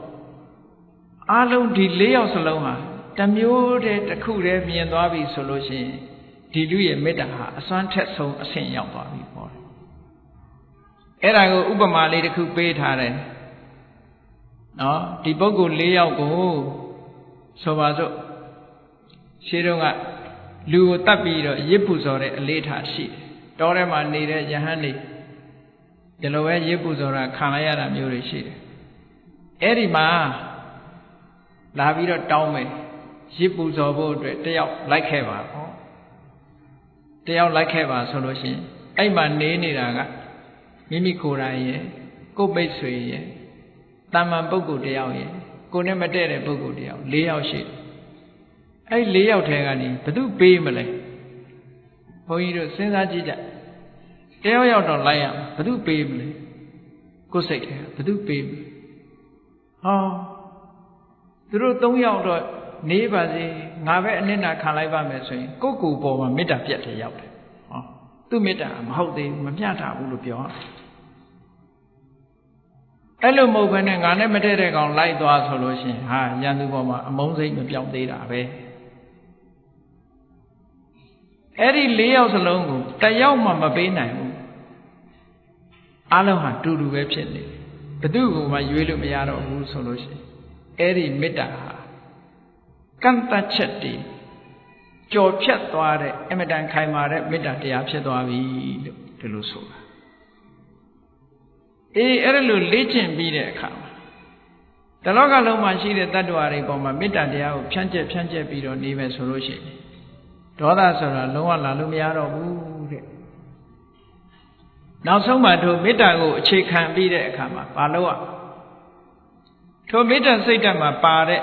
အလုံးဒီ၄ယောက်စလုံးဟာတမျိုးတည်းတစ်ခုတည်းမြင်သွားပြီဆိုလို့ရှိရင်ဒီလူရဲ့မေတ္တာဟာအစွမ်းထက်ဆုံးအဆင့်ရောက်သွားပြီပေါ့အဲ့ဒါကိုဥပမာလေးတစ်ခုပေးထားတယ်နော်ဒီပုဂ္ဂိုလ်၄ယောက်ကိုဆိုပါစို့ ရှင်းတော့ကလူကိုတတ်ပြီးတော့ရစ်ပူဇော်တဲ့အလေးထားရှိတယ်တောထဲမှာနေတဲ့ယဟန်နေဒီလိုပဲရစ်ပူဇော်တာခံလိုက်ရတာမျိုးတွေရှိတယ်အဲ့ဒီမှာလာပြီးတော့တောင်းမယ်ရစ်ပူဇော်ဖို့အတွက်တယောက်လိုက်ခဲ့ပါပေါ့တယောက်လိုက်ခဲ့ပါဆိုလို့ရှိရင်အဲ့မှာနေနေတာကမိမိကိုယ်တိုင်ရဲ့ကိုယ်ပိတ်ဆွေရဲ့တာမန်ပုဂ္ဂိုလ်တယောက်ရဲ့ကိုယ်နဲ့မတည့်တဲ့ပုဂ္ဂိုလ်တယောက်၄ယောက်ရှိတယ် အဲ့၄ယောက်ထဲကနေဘသူပေးမလဲဘုန်းကြီးတို့စဉ်းစားကြည့်ကြတယောက်ယောက်တော့လိုက်ရမှာဘသူပေးမလဲကိုယ်စိတ်ထဲဘသူပေးမလဲဟောသူတို့၃ယောက်တော့နေပါစေငါပဲအနစ်နာခံလိုက်ပါမယ်ဆိုရင်ကိုယ့်ကိုယ်ပေါ်မှာမေတ္တာပြတ်တယ်ရောက်တယ်ဟောသူ့မေတ္တာမဟုတ်သေးဘူးမမျှတာဘူးလို့ပြောအဲ့လိုမဟုတ်ဘဲနဲ့ငါနဲ့မတည့်တဲ့ကောင်လိုက်သွားဆိုလို့ရှိရင်ဟာရန်သူပေါ်မှာအမုန်းစိတ်မပြောင်းသေးတာပဲ အဲ့ဒီ၄ယောက်စလုံးကိုတယောက်မှမပေးနိုင်ဘူးအလုံးဟာတူတူပဲဖြစ်နေဘယ်သူ့ကိုမှရွေးလို့မရတော့ဘူးဆိုလို့ရှိရင်အဲ့ဒီမေတ္တာဟာကန့်တတ်ချက်တည်ကြော်ဖြတ်သွားတဲ့အမတန်ခိုင်မာတဲ့မေတ္တာတရားဖြစ်သွားပြီလို့ဒီလိုဆိုတာအေးအဲ့ဒါလို့လေ့ကျင့်ပြီးတဲ့အခါမှာတလောကလုံးမှာရှိတဲ့တ attva တွေပေါ်မှာမေတ္တာတရားကိုဖြန့်ကျက်ဖြန့်ကျက်ပြီးတော့နေမယ်ဆိုလို့ရှိရင် ဒေါသဆိုတာလုံးဝလာလို့မရတော့ဘူးတဲ့နောက်ဆုံးမှတို့မေတ္တာကိုအခြေခံပြီးတဲ့အခါမှာဘာလို့ ਆ ထိုမေတ္တာစိတ်ဓာတ်မှာပါတဲ့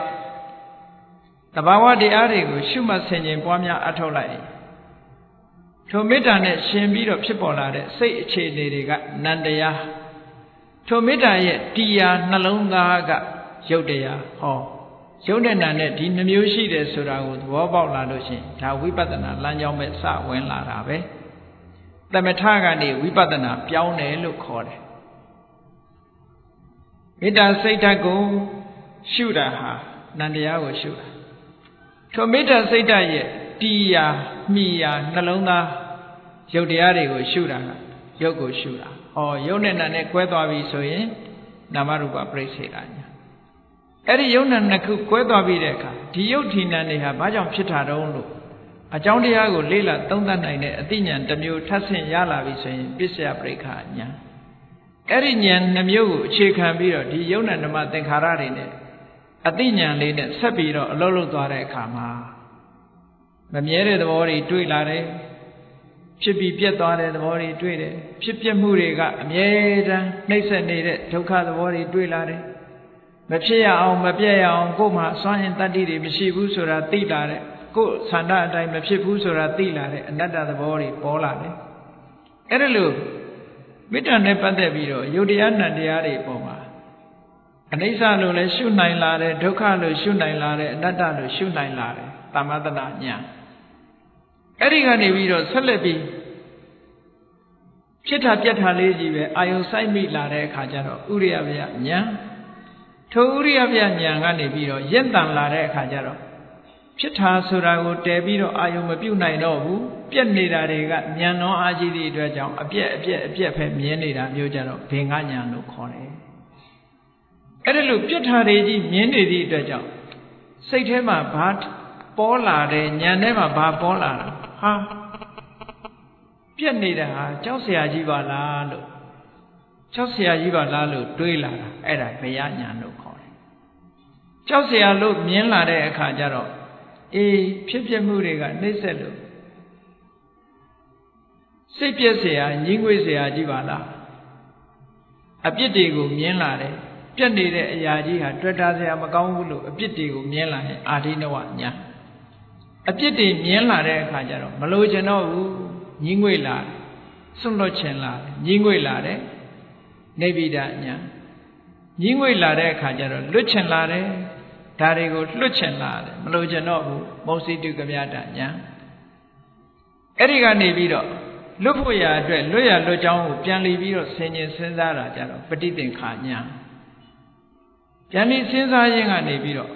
တဘာဝတရားတွေကိုရှုမှတ်ဆင်ခြင်ပွားများအထောက်လိုက်ထိုမေတ္တာနဲ့ရှင်ပြီးတော့ဖြစ်ပေါ်လာတဲ့စိတ်အခြေအနေတွေကနန္တရားထိုမေတ္တာရဲ့တရားနှလုံးသားကရုပ်တရားဟော ရုပ်နဲ့နာနဲ့ဒီနှမျိုးရှိတယ်ဆိုတာကိုသဘောပေါက်လာလို့ရှိရင်ဒါဝိပဿနာလမ်းကြောင်းပဲစဝင်လာတာပဲသမထကနေဝိပဿနာပြောင်းတယ်လို့ခေါ်တယ်မေတ္တာစိတ်ဓာတ်ကိုရှုတာဟာနန္တရားကိုရှုတာထိုမေတ္တာစိတ်ဓာတ်ရဲ့တီးရာမိရာနှလုံးသားရုပ်တရားတွေကိုရှုတာကရုပ်ကိုရှုတာ။ဩရုပ်နဲ့နာနဲ့ကွဲသွားပြီဆိုရင်နာမရူပပြိစေတာညာ။ အဲ့ဒီရုပ်နဲ့နှစ်ခုကွဲသွားပြီတဲ့အခါဒီရုပ်ထီနံတွေဟာဘာကြောင့်ဖြစ်တာတုံးလို့အကြောင်းတရားကိုလေ့လာသုံးသပ်နိုင်တဲ့အသိဉာဏ်တစ်မျိုးထပ်ဆင့်ရလာပြီဆိုရင်ပစ္စယပရိက္ခညာ။အဲ့ဒီဉာဏ်နှမျိုးကိုအခြေခံပြီးတော့ဒီယုံနာဓမ္မသင်္ခါရတွေနဲ့အသိဉာဏ်လေးနဲ့ဆက်ပြီးတော့အလုံးလုံးသွားတဲ့အခါမှာမမြဲတဲ့သဘောတွေတွေ့လာတယ်ဖြစ်ပြီးပြတ်သွားတဲ့သဘောတွေတွေ့တယ်ဖြစ်ပြမှုတွေကအမြဲတမ်းနှိမ့်ဆက်နေတဲ့ဒုက္ခသဘောတွေတွေ့လာတယ် မဖြစ်ရအောင်မပြတ်ရအောင်ကိုယ်မှာစွမ်းရင်တတ္တိတွေမရှိဘူးဆိုတာသိလာတဲ့ကိုယ်ဆန္ဒအတိုင်းမဖြစ်ဘူးဆိုတာသိလာတဲ့အနတ္တသဘောတွေပေါ်လာတယ်အဲ့ဒါလို့မေတ္တာနဲ့ပတ်သက်ပြီးတော့ယုတ်တရားနံတရားတွေပေါ်မှာအနိစ္စလို့လည်းရှုနိုင်လာတယ်ဒုက္ခလို့ရှုနိုင်လာတယ်အနတ္တလို့ရှုနိုင်လာတယ်သမ္မတနာညာအဲ့ဒီကနေပြီးတော့ဆက်လက်ပြီးဖြစ်တာပြက်တာလေးကြီးပဲအာယုံဆိုင်မိလာတဲ့အခါကျတော့ဥရိယဗျညာ ထိုဥရိယဗျညာကနေပြီးတော့ရင့်တန်လာတဲ့အခါကျတော့ဖြစ်တာဆိုတာကိုတည်ပြီးတော့အာယုံမပြုတ်နိုင်တော့ဘူးပြက်နေတာတွေကညံတော်အားကြီးသည့်အတွက်ကြောင့်အပြက်အပြက်အပြက်ပဲမြင်နေတာမျိုးကြတော့ဘင်္ဂညာလို့ခေါ်တယ်အဲ့ဒါလို့ပြက်တာတွေကြီးမြင်နေသည့်အတွက်ကြောင့်စိတ်ထဲမှာဘာပေါ်လာတယ်ညံထဲမှာဘာပေါ်လာတာဟာပြက်နေတာဟာကြောက်เสียကြီးပါလားလို့ကြောက်เสียကြီးပါလားလို့တွေးလာတာအဲ့ဒါဘယညာလို့ခေါ်တယ် ကြောက်เสียလို့မြင်လာတဲ့အခါကျတော့အေးဖြစ်ဖြစ်မှုတွေကနှိမ့်ဆက်လို့စိတ်ပြက်เสียညီးငွေเสียကြီးပါလားအပြစ်တွေကိုမြင်လာတယ်ပြက်နေတဲ့အရာကြီးဟာတွေ့တာเสียမကောင်းဘူးလို့အပြစ်တွေကိုမြင်လာရင်အာဒိနဝညာအပြစ်တွေမြင်လာတဲ့အခါကျတော့မလိုချင်တော့ဘူးညင်းငွေလာစွန့်လွတ်ချင်လာညင်းငွေလာတယ်နေဗိဒညာညင်းငွေလာတဲ့အခါကျတော့လွတ်ချင်လာတယ် ဒါတွေကိုလွတ်ချင်လာတယ်မလို့ချင်တော့ဘူးမုံစီတုကမြတာညာအဲ့ဒီကနေပြီးတော့လွတ်ဖို့ရာအတွက်လွတ်ရလွတ်ကြောင်းကိုပြန်လီပြီးတော့ဆင်ញင်စဉ်းစားတာကြတော့ပဋိသင်္ခာညာပြန်လီစဉ်းစားခြင်းကနေပြီးတော့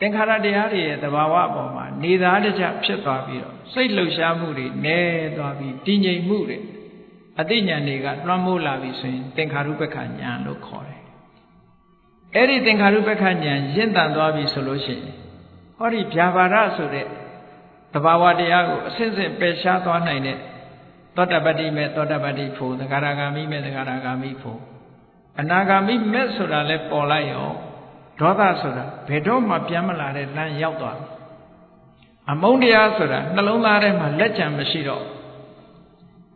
သင်္ခါရတရားတွေရဲ့သဘာဝအပေါ်မှာနေသားတကြဖြစ်သွားပြီးတော့စိတ်လှုပ်ရှားမှုတွေနည်းသွားပြီးတည်ငြိမ်မှုတွေအသိဉာဏ်တွေကလွှမ်းမိုးလာပြီဆိုရင်သင်္ခါရုပ္ပခဉာဏ်လို့ခေါ်တယ်။ အဲ့ဒီသင်္ခါရုပ္ပခဉာဏ်ရင့်တန်သွားပြီဆိုလို့ရှိရင်ဟောဒီဗျာပါဒဆိုတဲ့သဘာဝတရားကိုအစစ်စစ်ပယ်ရှားသွားနိုင်တဲ့သောတပတ္တိမဲ့သောတပတ္တိဖို့သဂရဂါမိမဲ့သဂရဂါမိဖို့အနာဂါမိမဲ့ဆိုတာလဲပေါ်လိုက်ရောဒေါသဆိုတာဘယ်တော့မှပြန်မလာတဲ့လမ်းရောက်သွားတယ်အမုန်းတရားဆိုတာနှလုံးသားထဲမှာလက်ကြံမရှိတော့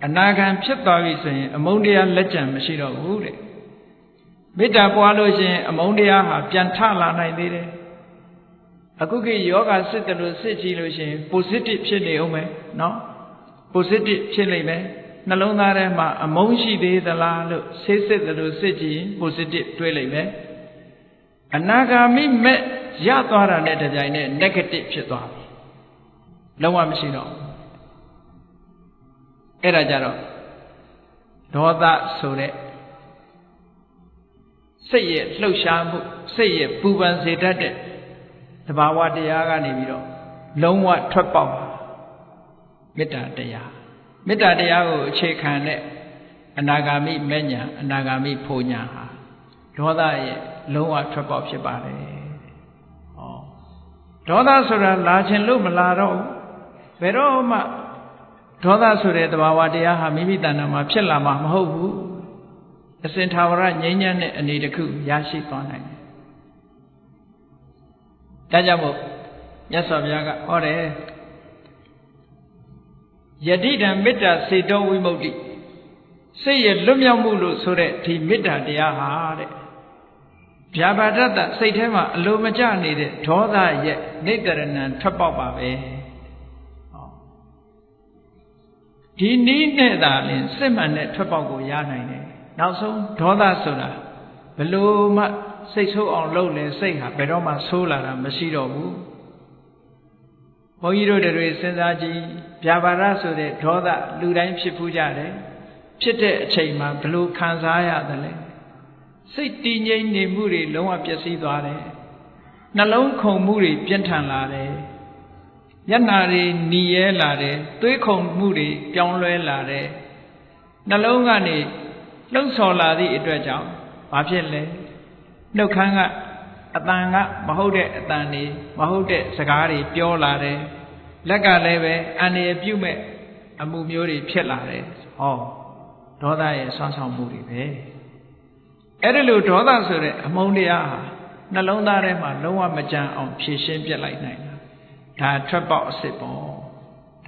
အနာဂံဖြစ်သွားပြီဆိုရင် အမုန်းတရားလက်ကြံမရှိတော့ဘူးတဲ့ မေတ္တာပွားလို့ရှိရင်အမုန်းတရားဟာပြန်ထလာနိုင်သေးတယ်အခုခေတ်ယောဂစစ်တယ်လို့စစ်ကြည့်လို့ရှိရင် positive ဖြစ်နေအောင်မယ်နော် positive ဖြစ်လိမ့်မယ်နှလုံးသားထဲမှာအမုန်းရှိသေးသလားလို့ဆေးစစ်တယ်လို့စစ်ကြည့်ရင် positive တွေးလိမ့်မယ်အနာဂါမိမဲ့ရသွားတာနဲ့တပြိုင်နက် negative ဖြစ်သွားပြီလုံးဝမရှိတော့အဲ့ဒါကြတော့ဒေါသဆိုတဲ့ စိတ်ရဲ့လှုပ်ရှားမှုစိတ်ရဲ့ပူပန်စေတတ်တဲ့သဘာဝတရားကနေပြီးတော့လုံးဝထွက်ပေါက်မေတ္တာတရားမေတ္တာတရားကိုအခြေခံတဲ့အနာဂါမိမဉ္ဇဏ်အနာဂါမိဖို့ညာဟာဒေါသရဲ့လုံးဝထွက်ပေါက်ဖြစ်ပါတယ်။ဩဒေါသဆိုတာလာခြင်းလို့မလာတော့ဘယ်တော့မှဒေါသဆိုတဲ့သဘာဝတရားဟာမိမိတဏ္ဍာမှာဖြစ်လာမှာမဟုတ်ဘူး။ အစဉ်သာဝရငြိမ်းချမ်းတဲ့အနေတစ်ခုရရှိသွားနိုင်တယ်။ဒါကြောင့်မို့မြတ်စွာဘုရားကဟောတယ်ယတိတံမေတ္တာစေတောဝိမု ക്തി စိတ်ရဲ့လွတ်မြောက်မှုလို့ဆိုတဲ့ဒီမေတ္တာတရားဟာတဲ့ဗျာပါဒတ္တစိတ်ထဲမှာအလိုမကျနေတဲ့ဒေါသရဲ့နေတရဏံထွက်ပေါက်ပါပဲဒီနည်းနဲ့သာလင်စစ်မှန်တဲ့ထွက်ပေါက်ကိုရနိုင်တယ် နောက်ဆုံးဒေါသဆိုတာဘလို့မှစိတ်ဆိုးအောင်လုပ်လဲစိတ်ဟာဘယ်တော့မှဆိုးလာတာမရှိတော့ဘူးဘုန်းကြီးတို့တွေစဉ်းစားကြည့်ဗျာပါဒဆိုတဲ့ဒေါသလူတိုင်းဖြစ်ဖူးကြတယ်ဖြစ်တဲ့အချိန်မှာဘလို့ခံစားရတယ်လဲစိတ်တည်ငြိမ်နေမှုတွေလုံးဝပျက်စီးသွားတယ်နှလုံးခုန်မှုတွေပြင်းထန်လာတယ်မျက်နာတွေหนีရဲလာတယ်သွေးခုန်မှုတွေပြောင်းလဲလာတယ်နှလုံးကနေ လှုပ်ဆော်လာသည့်အတွက်ကြောင့်ဘာဖြစ်လဲနှုတ်ခမ်းကအတန်ကမဟုတ်တဲ့အတန်တွေမဟုတ်တဲ့စကားတွေပြောလာတယ်လက်ကလည်းပဲအန္တရာယ်ပြုမဲ့အမှုမျိုးတွေဖြစ်လာတယ်ဟောဒေါသရဲ့ဆွမ်းဆောင်မှုတွေပဲအဲ့ဒီလိုဒေါသဆိုတဲ့အမုန်းတရားဟာနှလုံးသားထဲမှာလုံးဝမကြံအောင်ဖြည့်ရှင်းပြလိုက်နိုင်တာဒါထွက်ပေါက်အစ်စ်ပေါ့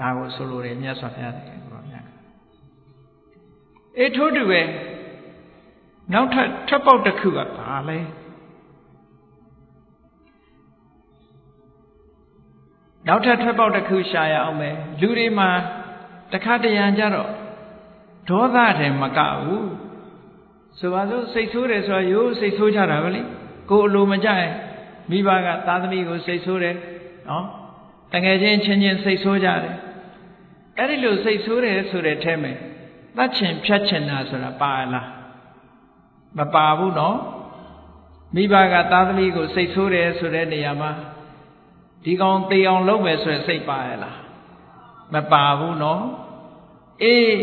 ဒါကိုဆိုလိုတယ်မြတ်စွာဘုရားတဲ့ဘုရားမြတ်အေးထို့တူပဲ နောက်ထပ်ထွက်ပေါက်တစ်ခုကဘာလဲနောက်ထပ်ထွက်ပေါက်တစ်ခုရှာရအောင်မယ်လူတွေမှာတခါတရံကြတော့ဒေါသတယ်မကဘူးဆိုပါစို့စိတ်ဆိုးတယ်ဆိုတော့ရိုးစိတ်ဆိုးကြတာပဲလေကိုယ်အလိုမကြရင်မိဘကသားသမီးကိုစိတ်ဆိုးတယ်နော်တငယ်ချင်းချင်းချင်းစိတ်ဆိုးကြတယ်အဲ့ဒီလိုစိတ်ဆိုးတယ်ဆိုတဲ့အဲမဲ့တတ်ချင်ဖြတ်ချင်တာဆိုတာပါလား မပါဘူးနော်မိဘကသားသမီးကိုစိတ်ဆိုးတယ်ဆိုတဲ့နေရာမှာဒီကောင်တေအောင်လုပ်မယ်ဆိုရယ်စိတ်ပါရလားမပါဘူးနော်အေး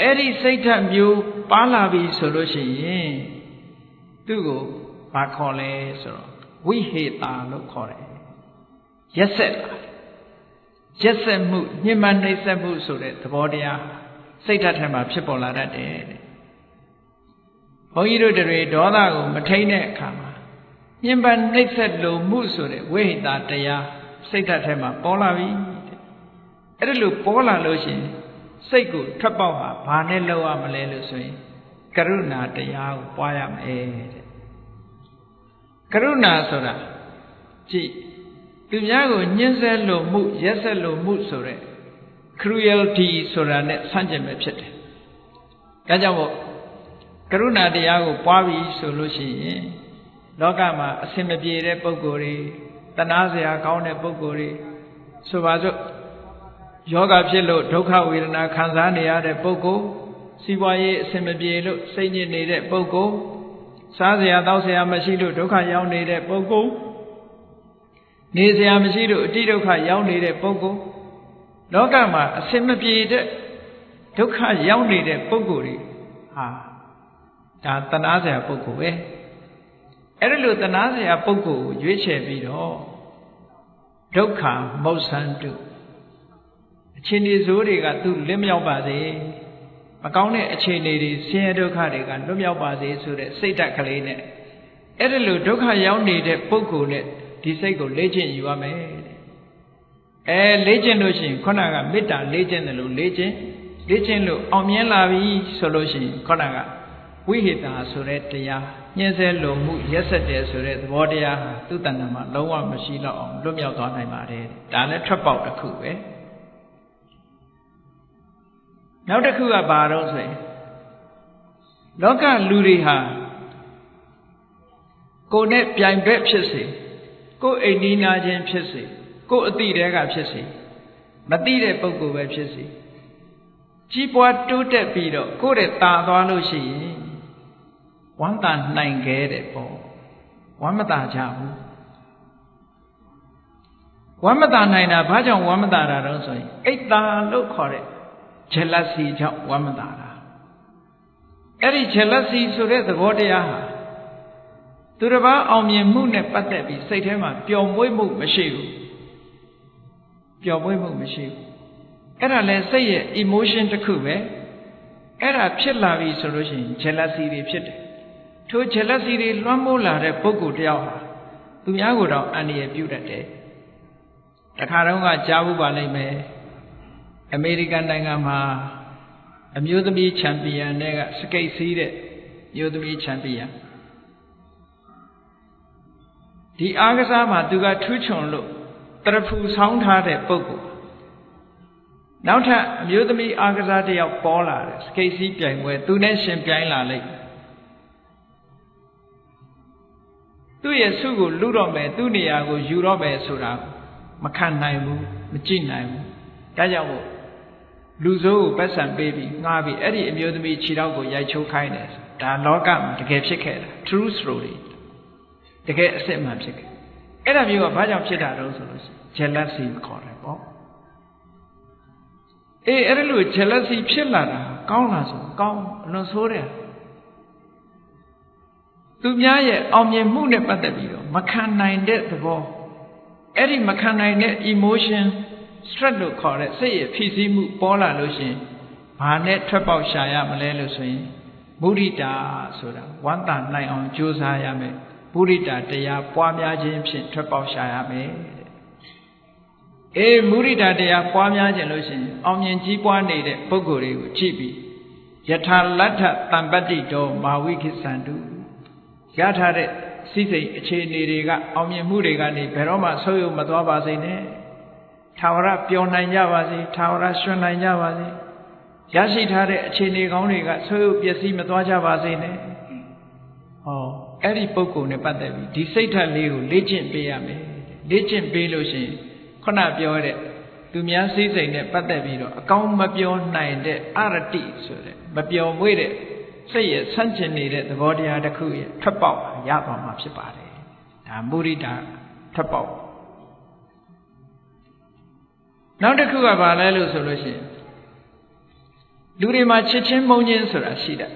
အဲ့ဒီစိတ်ဓာတ်မျိုးပါလာပြီဆိုလို့ရှိရင်သူ့ကိုဘာခေါ်လဲဆိုတော့ဝိဟေတာလို့ခေါ်တယ်ရက်ဆက်လာရက်ဆက်မှုညှဉ်းပန်းနှိပ်စက်မှုဆိုတဲ့သဘောတရားစိတ်ဓာတ်ထဲမှာဖြစ်ပေါ်လာတတ်တယ်တဲ့ ဘုန်းကြီးတို့တွေဒေါသကိုမထိန်တဲ့အခါမှာညှဉ်းပန်းနှိပ်စက်လိုမှုဆိုတဲ့ဝိဟိတာတရားစိတ်ဓာတ်ထဲမှာပေါ်လာပြီတဲ့အဲ့ဒါလို့ပေါ်လာလို့ရှိရင်စိတ်ကိုထွက်ပေါက်ဟာဘာနဲ့လောက်ရမလဲလို့ဆိုရင်ကရုဏာတရားကိုပွားရမယ်တဲ့ကရုဏာဆိုတာကြည့်သူများကိုညှင်းဆဲလို့မှုရက်ဆက်လို့မှုဆိုတဲ့ cruelty ဆိုတာနဲ့ဆန့်ကျင်ပဲဖြစ်တယ်။ဒါကြောင့်မို့ ကရုဏာတရားကိုပွားပြီးဆိုလို့ရှိရင်လောကမှာအစင်မပြေတဲ့ပုံကိုယ်တွေတနာစရာကောင်းတဲ့ပုဂ္ဂိုလ်တွေဆိုပါစို့ယောဂဖြစ်လို့ဒုက္ခဝေဒနာခံစားနေရတဲ့ပုဂ္ဂိုလ်စီးပွားရေးအဆင်မပြေလို့စိတ်ညစ်နေတဲ့ပုဂ္ဂိုလ်စားစရာတောက်စရာမရှိလို့ဒုက္ခရောက်နေတဲ့ပုဂ္ဂိုလ်နေစရာမရှိလို့အတိဒုက္ခရောက်နေတဲ့ပုဂ္ဂိုလ်လောကမှာအဆင်မပြေတဲ့ဒုက္ခရောက်နေတဲ့ပုဂ္ဂိုလ်တွေဟာ ဒါတနာစရာပုဂ္ဂိုလ်ပဲအဲ့ဒါလို့တနာစရာပုဂ္ဂိုလ်ကိုရွေးချယ်ပြီးတော့ဒုက္ခမௌဆန္တုအချင်းဒီဇိုးတွေကသူ့လွတ်မြောက်ပါစေမကောင်းတဲ့အခြေအနေတွေဆင်းရဲဒုက္ခတွေကလွတ်မြောက်ပါစေဆိုတဲ့စိတ်ဓာတ်ကလေးနဲ့အဲ့ဒါလို့ဒုက္ခရောက်နေတဲ့ပုဂ္ဂိုလ်နဲ့ဒီစိတ်ကိုလေ့ကျင့်ယူရမယ်အဲလေ့ကျင့်လို့ရှိရင်ခုနကမေတ္တာလေ့ကျင့်တယ်လို့လေ့ကျင့်လေ့ကျင့်လို့အောင်မြင်လာပြီဆိုလို့ရှိရင်ခုနက ဝိဟိတာဆိုတဲ့တရားညှင်းဆဲလိုမှုရက်ဆက်တယ်ဆိုတဲ့သဘောတရားဟာသူ့တဏ္ဍာမှာလုံးဝမရှိတော့အောင်လွတ်မြောက်သွားနိုင်ပါတယ်ဒါလည်းထွက်ပေါက်တစ်ခုပဲနောက်တစ်ခုကဘာတော့ဆိုရင်လောကလူတွေဟာကိုယ်နဲ့ပြိုင်ဘက်ဖြစ်စေကိုယ်အိမ်နီးနာချင်းဖြစ်စေကိုယ်အတိတဲကဖြစ်စေမတိတဲ့ပုဂ္ဂိုလ်ပဲဖြစ်စေကြီးပွားတိုးတက်ပြီးတော့ကိုယ့်ရဲ့ตาသွားလို့ရှိရင် ဝမ်းသာနိုင်ခဲ့တဲ့ပေါ့ဝမ်းမသာကြဘူးဝမ်းမသာနိုင်တာဘာကြောင့်ဝမ်းမသာတာတော့ဆိုရင်အိတ်တာလို့ခေါ်တဲ့ jealousy ကြောင့်ဝမ်းမသာတာအဲ့ဒီ jealousy ဆိုတဲ့သဘောတရားဟာသူတစ်ပါးအောင်မြင်မှုနဲ့ပတ်သက်ပြီးစိတ်ထဲမှာပျော်မွေ့မှုမရှိဘူးပျော်မွေ့မှုမရှိဘူးအဲ့ဒါလဲစိတ်ရဲ့ emotion တစ်ခုပဲအဲ့ဒါဖြစ်လာပြီဆိုလို့ရှိရင် jealousy တွေဖြစ်တယ် ထို jealousy တွေလွှမ်းမိုးလာတဲ့ပုဂ္ဂိုလ်တယောက်ဟာသူများကိုတော့အန္တရာယ်ပြုတတ်တယ်တခါတော့ကကြားဘူးပါလိမ့်မယ်အမေရိကန်နိုင်ငံမှာအမျိုးသမီးချန်ပီယံတွေကစကိတ်စီးတဲ့မျိုးသမီးချန်ပီယံဒီအားကစားမှာသူကထူးချွန်လို့တရဖူဆောင်းထားတဲ့ပုဂ္ဂိုလ်နောက်ထပ်အမျိုးသမီးအားကစားတယောက်ပေါ်လာတယ်စကိတ်စီးပြိုင်ပွဲသူနဲ့ရှင်ပြိုင်လာလိုက် သူ့ရဲ့စုကိုလူတော့မယ်သူ့နေရာကိုယူတော့မယ်ဆိုတာမခံနိုင်ဘူးမကြည့်နိုင်ဘူးဒါကြောင့်မို့လူစိုးကိုပတ်စံပေးပြီးငှားပြီးအဲ့ဒီအမျိုးသမီးခြေထောက်ကိုရိုက်ချိုးခိုင်းတယ်ဒါလောကမှာတကယ်ဖြစ်ခဲ့တာ true story တကယ်အစစ်အမှန်ဖြစ်ခဲ့အဲ့ဒါမျိုးကဘာကြောင့်ဖြစ်တာတော့ဆိုလို့ရှိရင် jealousy ခေါ်တယ်ပေါ့အေးအဲ့ဒါလို့ jealousy ဖြစ်လာတာကောင်းလားဆိုကောင်းအလွန်ဆိုးတယ် သူများရဲ့အောင်မြင်မှုနဲ့ပတ်သက်ပြီးတော့မခံနိုင်တဲ့သဘောအဲ့ဒီမခံနိုင်တဲ့ emotion stress လို့ခေါ်တဲ့စိတ်ရဲ့ဖြစ်စည်းမှုပေါ်လာလို့ရှင်ဘာနဲ့ထွက်ပေါက်ရှာရမလဲလို့ဆိုရင်မုဒိတာဆိုတာဝမ်းသာနိုင်အောင်ကြိုးစားရမယ်မုဒိတာတရားပွားများခြင်းဖြင့်ထွက်ပေါက်ရှာရမယ်တဲ့အေးမုဒိတာတရားပွားများခြင်းလို့ရှင်အောင်မြင်ကြီးပွားနေတဲ့ပုဂ္ဂိုလ်တွေကိုကြည့်ပြီးယထာလတ္ထတံပတ္တိတောမာဝိခိသန္တု ရထားတဲ့စိစိတ်အခြေအနေတွေကအောင်မြင်မှုတွေကနေဘယ်တော့မှဆုပ်ယုပ်မသွားပါစေနဲ့ထာဝရပျော်နိုင်ကြပါစေထာဝရရွှင်နိုင်ကြပါစေရရှိထားတဲ့အခြေအနေကောင်းတွေကဆွေးရုပ်ပျက်စီးမသွားကြပါစေနဲ့ဟောအဲ့ဒီပုံကုနဲ့ပတ်သက်ပြီးဒီစိတ်ဓာတ်လေးကိုလေ့ကျင့်ပေးရမယ်လေ့ကျင့်ပေးလို့ရှိရင်ခုနပြောတဲ့သူများစိတ်စိတ်နဲ့ပတ်သက်ပြီးတော့အကောင်းမပြောနိုင်တဲ့အရတိဆိုတဲ့မပြောမွေ့တဲ့ စိတ်ရဲ့ဆန့်ကျင်နေတဲ့သဘောတရားတစ်ခုရဲ့ထွက်ပေါက်ရသွားမှာဖြစ်ပါတယ်ဒါမုရိဒထွက်ပေါက်နောက်တစ်ခုကဘာလဲလို့ဆိုလို့ရှိရင်လူတွေမှာချစ်ချင်းမုန်းချင်းဆိုတာရှိတယ်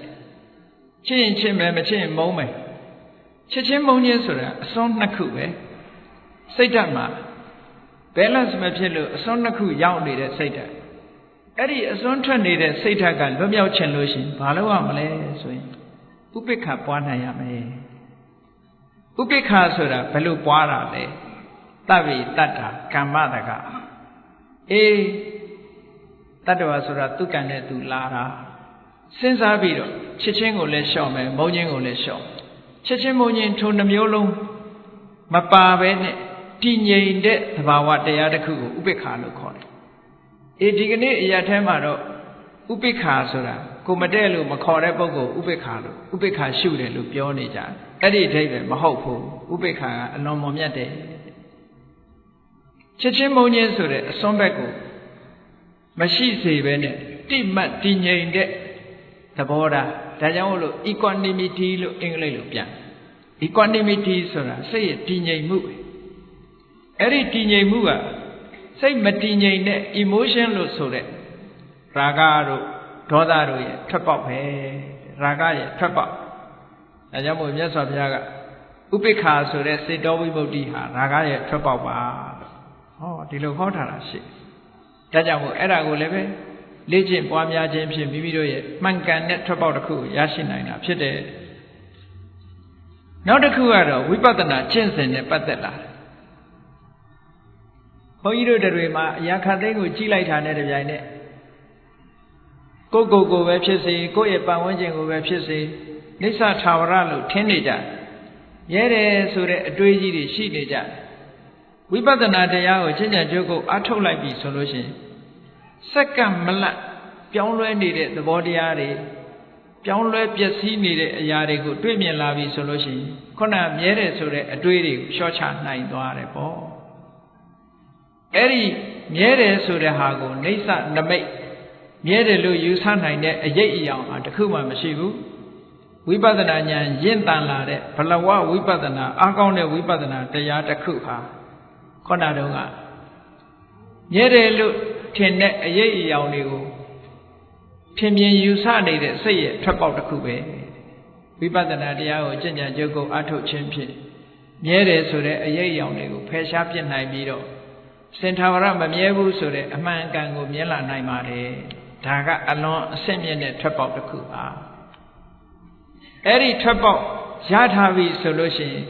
ချစ်ရင်ချစ်မယ်မချစ်ရင်မုန်းမယ်ချစ်ချင်းမုန်းချင်းဆိုတာအစွန်းနှစ်ခုပဲစိတ်ဓာတ်မှာ balance မဖြစ်လို့အစွန်းနှစ်ခုရောက်နေတဲ့စိတ်ဓာတ် အဲ့ဒီအစွန်းထွက်နေတဲ့စိတ်ဓာတ်ကလွတ်မြောက်ချင်လို့ရှိရင်ဘာလုပ်ရမလဲဆိုရင်ဥပိ္ပခပွားနိုင်ရမယ်ဥပိ္ပခဆိုတာဘယ်လိုပွားတာလဲတဗ္ဗေတတ္တာကမ္မတကအေးတတ္တဝါဆိုတာသူကံနဲ့သူလာတာစဉ်းစားပြီးတော့ချစ်ချင်းကိုလည်းရှော့မယ်မုန်းချင်းကိုလည်းရှော့ချစ်ချင်းမုန်းချင်းထိုနှမျိုးလုံးမပါဘဲနဲ့တည်ငြိမ်တဲ့သဘာဝတရားတစ်ခုကိုဥပိ္ပခာလို့ခေါ်တယ် အေးဒီကနေ့အရာထဲမှာတော့ဥပိ္ပခာဆိုတာကိုမတဲ့လို့မခေါ်တဲ့ပုဂ္ဂိုလ်ဥပိ္ပခာလို့ဥပိ္ပခာရှုတယ်လို့ပြောနေကြအဲ့ဒီအဓိပ္ပာယ်မဟုတ်ဘူးဥပိ္ပခာကအလွန်မွန်မြတ်တယ်ချက်ချင်းမုံချင်းဆိုတဲ့အစွန်းဘက်ကိုမရှိစေပဲနဲ့တိမှတ်တည်ငြိမ်တဲ့သဘောထားဒါကြောင့်မို့လို့ equanimity လို့အင်္ဂလိပ်လိုပြန် equanimity ဆိုတာစိတ်ရဲ့တည်ငြိမ်မှုအဲ့ဒီတည်ငြိမ်မှုက စိတ်မတည်ငြိမ်တဲ့ emotion လို့ဆိုတဲ့ရာဂတို့ဒေါသတို့ရဲ့ထွက်ပေါက်ပဲရာဂရဲ့ထွက်ပေါက်ဒါကြောင့်မို့မြတ်စွာဘုရားကဥပိ္ပခာဆိုတဲ့စေတောဝိမု ക്തി ဟာရာဂရဲ့ထွက်ပေါက်ပါဟောဒီလိုဟောထားတာရှိဒါကြောင့်မို့အဲ့ဒါကိုလည်းပဲလေ့ကျင့်ပွားများခြင်းဖြင့်မိမိတို့ရဲ့မှန်ကန်တဲ့ထွက်ပေါက်တစ်ခုရရှိနိုင်တာဖြစ်တယ်နောက်တစ်ခုကတော့ဝိပဿနာကျင့်စဉ်နဲ့ပတ်သက်လာတယ် ဘုန်းကြီးတို့တွေမှာအရာခတ်သိမ်းကိုကြီးလိုက်တာနဲ့တပြိုင်နက်ကိုယ်ကိုယ်ကိုပဲဖြစ်စေကိုယ့်ရဲ့ပတ်ဝန်းကျင်ကိုပဲဖြစ်စေနိစ္စထာဝရလို့ထင်နေကြရဲတယ်ဆိုတဲ့အတွေးကြီးတွေရှိနေကြဝိပဿနာတရားကိုကျင့်ကြံကြိုးကိုအထုတ်လိုက်ပြီဆိုလို့ရှိရင်စက္ကန့်မလတ်ပြောင်းလဲနေတဲ့သဘောတရားတွေပြောင်းလဲပျက်စီးနေတဲ့အရာတွေကိုတွေ့မြင်လာပြီဆိုလို့ရှိရင်ခုနမြဲတယ်ဆိုတဲ့အတွေးတွေကိုလျှော့ချနိုင်သွားတယ်ပေါ့ အဲ့ဒီမြဲတယ်ဆိုတဲ့ဟာကိုနေဆနမိတ်မြဲတယ်လို့ယူဆနိုင်တဲ့အရေးအယောင်ဟာတခုမှမရှိဘူးဝိပဿနာဉာဏ်ရင့်တန်လာတဲ့ဘလဝဝိပဿနာအားကောင်းတဲ့ဝိပဿနာတရားတစ်ခုဟာခုနတုန်းကမြဲတယ်လို့ထင်တဲ့အရေးအယောင်တွေကိုထင်မြင်ယူဆနေတဲ့စိတ်ရဲ့ထွက်ပေါက်တစ်ခုပဲဝိပဿနာတရားကိုကျင့်ကြံကြုတ်ကိုအထုတ်ခြင်းဖြင့်မြဲတယ်ဆိုတဲ့အရေးအယောင်တွေကိုဖယ်ရှားပြစ်နိုင်ပြီးတော့ စင်ထာဝရမမြဲဘူးဆိုတဲ့အမှန်အကန်ကိုမြင်လာနိုင်ပါတယ်ဒါကအလွန်အဆင့်မြင့်တဲ့ထွက်ပေါက်တစ်ခုပါအဲ့ဒီထွက်ပေါက်ရထားပြီဆိုလို့ရှိရင်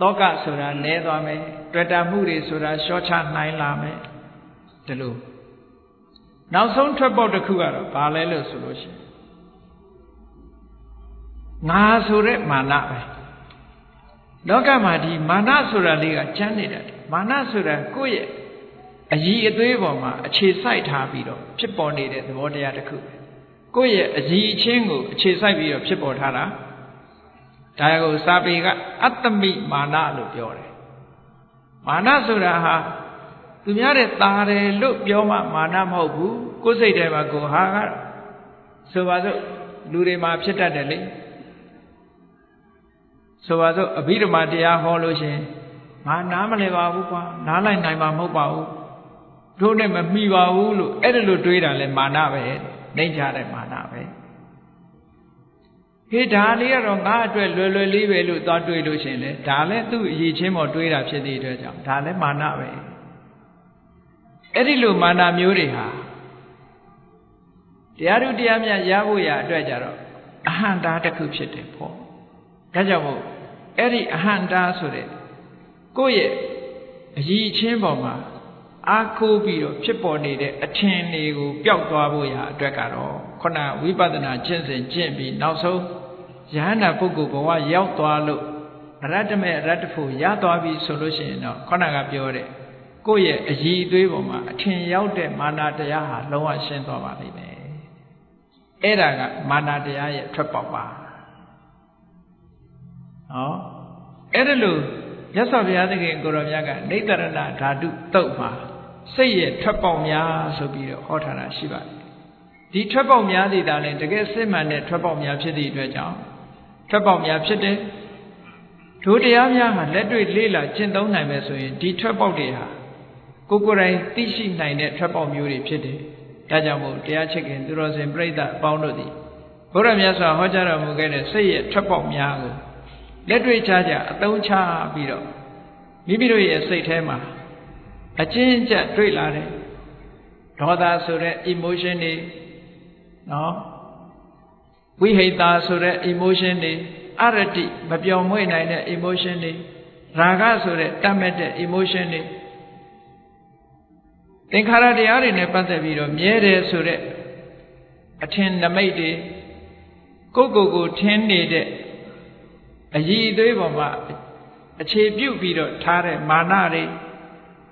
တောကဆိုတာနည်းသွားမယ်တွေ့တာမှုတွေဆိုတာရှော့ချနိုင်လာမယ်ဒီလိုနောက်ဆုံးထွက်ပေါက်တစ်ခုကတော့ဘာလဲလို့ဆိုလို့ရှိရင်ငါဆိုတဲ့မာနပဲလောကမှာဒီမာနဆိုတာလေးကကျမ်းနေတယ် မာနဆိုတာကိုယ့်ရဲ့အည်အသွေးပေါ်မှာအခြေစိုက်ထားပြီးတော့ဖြစ်ပေါ်နေတဲ့သဘောတရားတစ်ခုပဲကိုယ့်ရဲ့အည်အချင်းကိုအခြေစိုက်ပြီးတော့ဖြစ်ပေါ်ထားတာဒါကိုစာပေကအတ္တမိမာနလို့ပြောတယ်မာနဆိုတာဟာသူများတဲ့ตาတယ်လို့ပြောမှမာနမဟုတ်ဘူးကိုယ်စိတ်ထဲမှာကိုဟာကဆိုပါစို့လူတွေမှာဖြစ်တတ်တယ်လေဆိုပါစို့အဘိဓမ္မာတရားဟောလို့ရှင် ငါနားမလဲပါဘူးကွာနားလိုက်နိုင်မှာမဟုတ်ပါဘူးတို့နဲ့မမိပါဘူးလို့အဲ့ဒါလို့တွေးတာလဲမာနပဲနှိမ့်ချတဲ့မာနပဲဟေးဒါလေးကတော့ငါအတွက်လွယ်လွယ်လေးပဲလို့သွားတွေးလို့ရှင်လေဒါလည်းသူ့အရေးချင်းပေါ်တွေးတာဖြစ်တဲ့အတွက်ကြောင့်ဒါလည်းမာနပဲအဲ့ဒီလိုမာနမျိုးတွေဟာတရားတို့တရားမြတ်ရဖို့ရအတွက်ကြတော့အဟံတာတစ်ခုဖြစ်တယ်ပေါ့ဒါကြောင့်မို့အဲ့ဒီအဟံတာဆိုတဲ့ ကိုယ့်ရဲ့အည်ချင်းပေါ်မှာအားကိုးပြီးတော့ဖြစ်ပေါ်နေတဲ့အထင်တွေကိုပျောက်သွားဖို့ရအတွက်ကတော့ခုနဝိပဿနာကျင့်စဉ်ကျင့်ပြီးနောက်ဆုံးယဟန္တာပုဂ္ဂိုလ်ဘဝရောက်သွားလို့ရတ္တမေရတ္တဖို့ရသွားပြီဆိုလို့ရှိရင်တော့ခုနကပြောတဲ့ကိုယ့်ရဲ့အည်အသွေးပေါ်မှာအထင်ရောက်တဲ့မာနတရားဟာလုံးဝရှင်းသွားပါလိမ့်မယ်အဲ့ဒါကမာနတရားရဲ့ထွက်ပေါက်ပါဟောအဲ့ဒါလို့ မြတ်စွာဘုရားသခင်ကိုရောမြတ်ကနေတရဏဓာတုတုတ်မှာစိတ်ရဲ့ထွက်ပေါက်များဆိုပြီးတော့ဟောထားတာရှိပါတယ်ဒီထွက်ပေါက်များသည်ဒါလည်းတကယ်စစ်မှန်တဲ့ထွက်ပေါက်များဖြစ်သည့်အတွက်ကြောင့်ထွက်ပေါက်များဖြစ်တယ်ဒုတရားများဟာလက်တွေ့လေးလာကျင့်သုံးနိုင်မယ်ဆိုရင်ဒီထွက်ပေါက်တွေဟာကိုကိုယ်တိုင်သိရှိနိုင်တဲ့ထွက်ပေါက်မျိုးတွေဖြစ်တယ်ဒါကြောင့်မို့တရားချစ်ခင်သူတော်စင်ပြိဋ္ဌအပေါင်းတို့သည်ဘုရားမြတ်စွာဟောကြားတော်မူခဲ့တဲ့စိတ်ရဲ့ထွက်ပေါက်များကို လက်တွေ့ချကြအသုံးချပြီးတော့မိမိတို့ရဲ့စိတ်ထဲမှာအချင်းအကျပ်တွေ့လာတယ်ဒေါသဆိုတဲ့ emotion တွေနော်ဝိဟိတာဆိုတဲ့ emotion တွေအရတိမပြောင်းမွေ့နိုင်တဲ့ emotion တွေရာဂဆိုတဲ့တတ်မဲ့တဲ့ emotion တွေသင်္ခါရတရားတွေနဲ့ပတ်သက်ပြီးတော့မြဲတယ်ဆိုတဲ့အထင်နမိတ်တွေကိုယ့်ကိုယ်ကိုထင်းနေတဲ့ အည်အသွေးပေါ်မှာအခြေပြုပြီးတော့ထားတဲ့မာနတွေ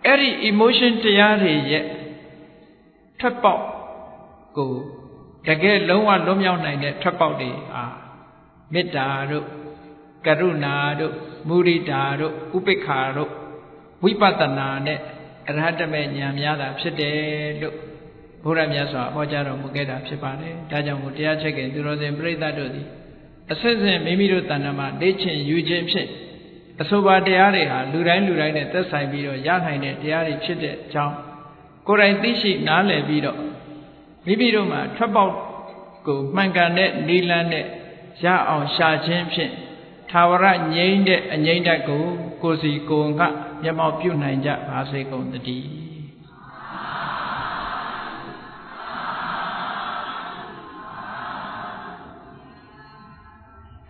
အဲ့ဒီ emotion တရားတွေရဲ့ထွက်ပေါက်ကိုတကယ်လုံးဝလွတ်မြောက်နိုင်တဲ့ထွက်ပေါက်တွေဟာမေတ္တာတို့ကရုဏာတို့မုရိဒာတို့ဥပိ္ပခာတို့ဝိပဿနာနဲ့အရဟတမေဉာဏ်များတာဖြစ်တယ်လို့ဘုရားမြတ်စွာဟောကြားတော်မူခဲ့တာဖြစ်ပါတယ်ဒါကြောင့်မို့တရားချက်ကသူတော်စင်ပြိဿတ်တို့သည် အစစ်စစ်မိမိတို့တဏ္ဍာမှာလေ့ကျင့်ယူခြင်းဖြင့်အဆိုပါတရားတွေဟာလူတိုင်းလူတိုင်းနဲ့သက်ဆိုင်ပြီးတော့ရနိုင်တဲ့တရားတွေဖြစ်တဲ့အကြောင်းကိုယ်တိုင်သိရှိနားလည်ပြီးတော့မိမိတို့မှာထွက်ပေါက်ကိုမှန်ကန်တဲ့နိလန်းနဲ့ရအောင်ရှာခြင်းဖြင့်သာဝရငြိမ့်တဲ့အငြိမ့်တတ်ကိုကိုစီကိုငှမျက်မှောက်ပြုနိုင်ကြပါစေကုန်တည်း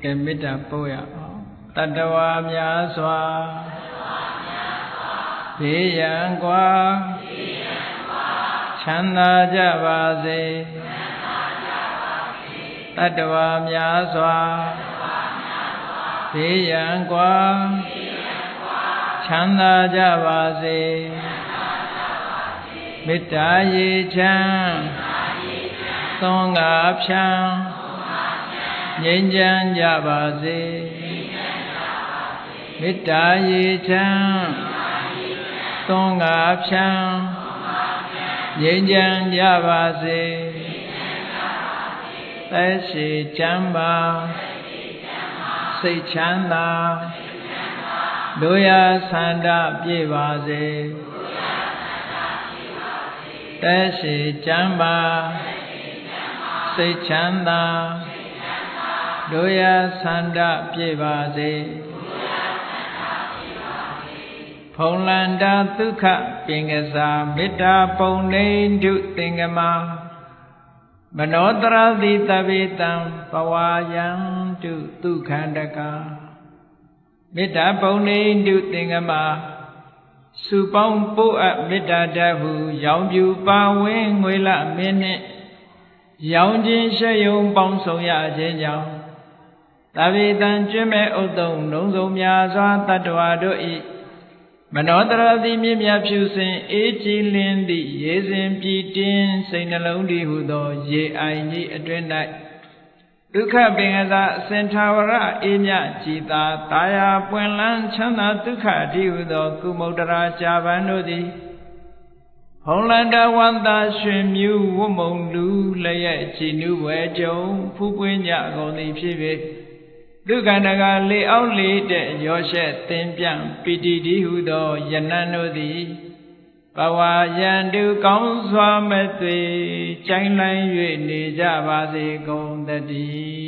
ကဲမေတ္တာပို့ရအောင်တတဝါများစွာဘေးရန်กว่าချမ်းသာကြပါစေတတဝါများစွာဘေးရန်กว่าချမ်းသာကြပါစေမေတ္တာရေချမ်းသွန်ငါဖြံ ငြိမ်းချမ်းကြပါစေမေတ္တာရေချမ်းသွန်ငါဖြံငြိမ်းချမ်းကြပါစေသက်ရှိချမ်းပါစိတ်ချမ်းသာတို့ရဆန္ဒပြည့်ပါစေသက်ရှိချမ်းပါစိတ်ချမ်းသာ တို့ရဆန္ဒပြည့်ပါစေဖုံလန္တာဒုက္ခပင်ကစားမေတ္တာပုံနေတုသင်္ကမမနောတရတိတပိတံပဝါယံတုဒုက္ခန္တကမေတ္တာပုံနေတုသင်္ကမစုပေါင်းပို့အပ်မေတ္တာတဟုရောင်ပြူပါဝင်းငွေလမင်းနှင့်ရောင်ခြင်းရှယုံပေါင်းဆောင်ရခြင်းကြောင့် တပိတံကျွမ်းမဲ့ဥဒ္ဒုံလုံးစုံများစွာတတ္တဝါတို့၏မနောတရတိမြင့်မြတ်ဖြူစင်အေးကြည်လင်းသည့်ရေစဉ်ပြည်တင်းစိတ်နှလုံးတည်ဟုသော ရေအိုင်ကြီးအတွင်၌ဒုက္ခပင်ကစားအစင်ထာဝရအေးမြကြည်သာတာယာပွင့်လန်းချမ်းသာဒုက္ခအတိဟုသော ကုမုဒ္ဒရာရှားပန်းတို့သည်ဟုံလန္တဝန္တာရွှင်မြူဝမုံလူလျက်ကြည်နုဝဲကြုံဖူးပွင့်ကြကုန်သည်ဖြစ်၍ ဒုက္ခန္တကလေအောင်လေတဲ့ရောရှက်သင်ပြန်ပိတိတိဟုသောယနံတို့သည်ဘဝယံတုကောင်းစွာမသွေကြိုင်လိုင်း၍နေကြပါစေကုန်တည်း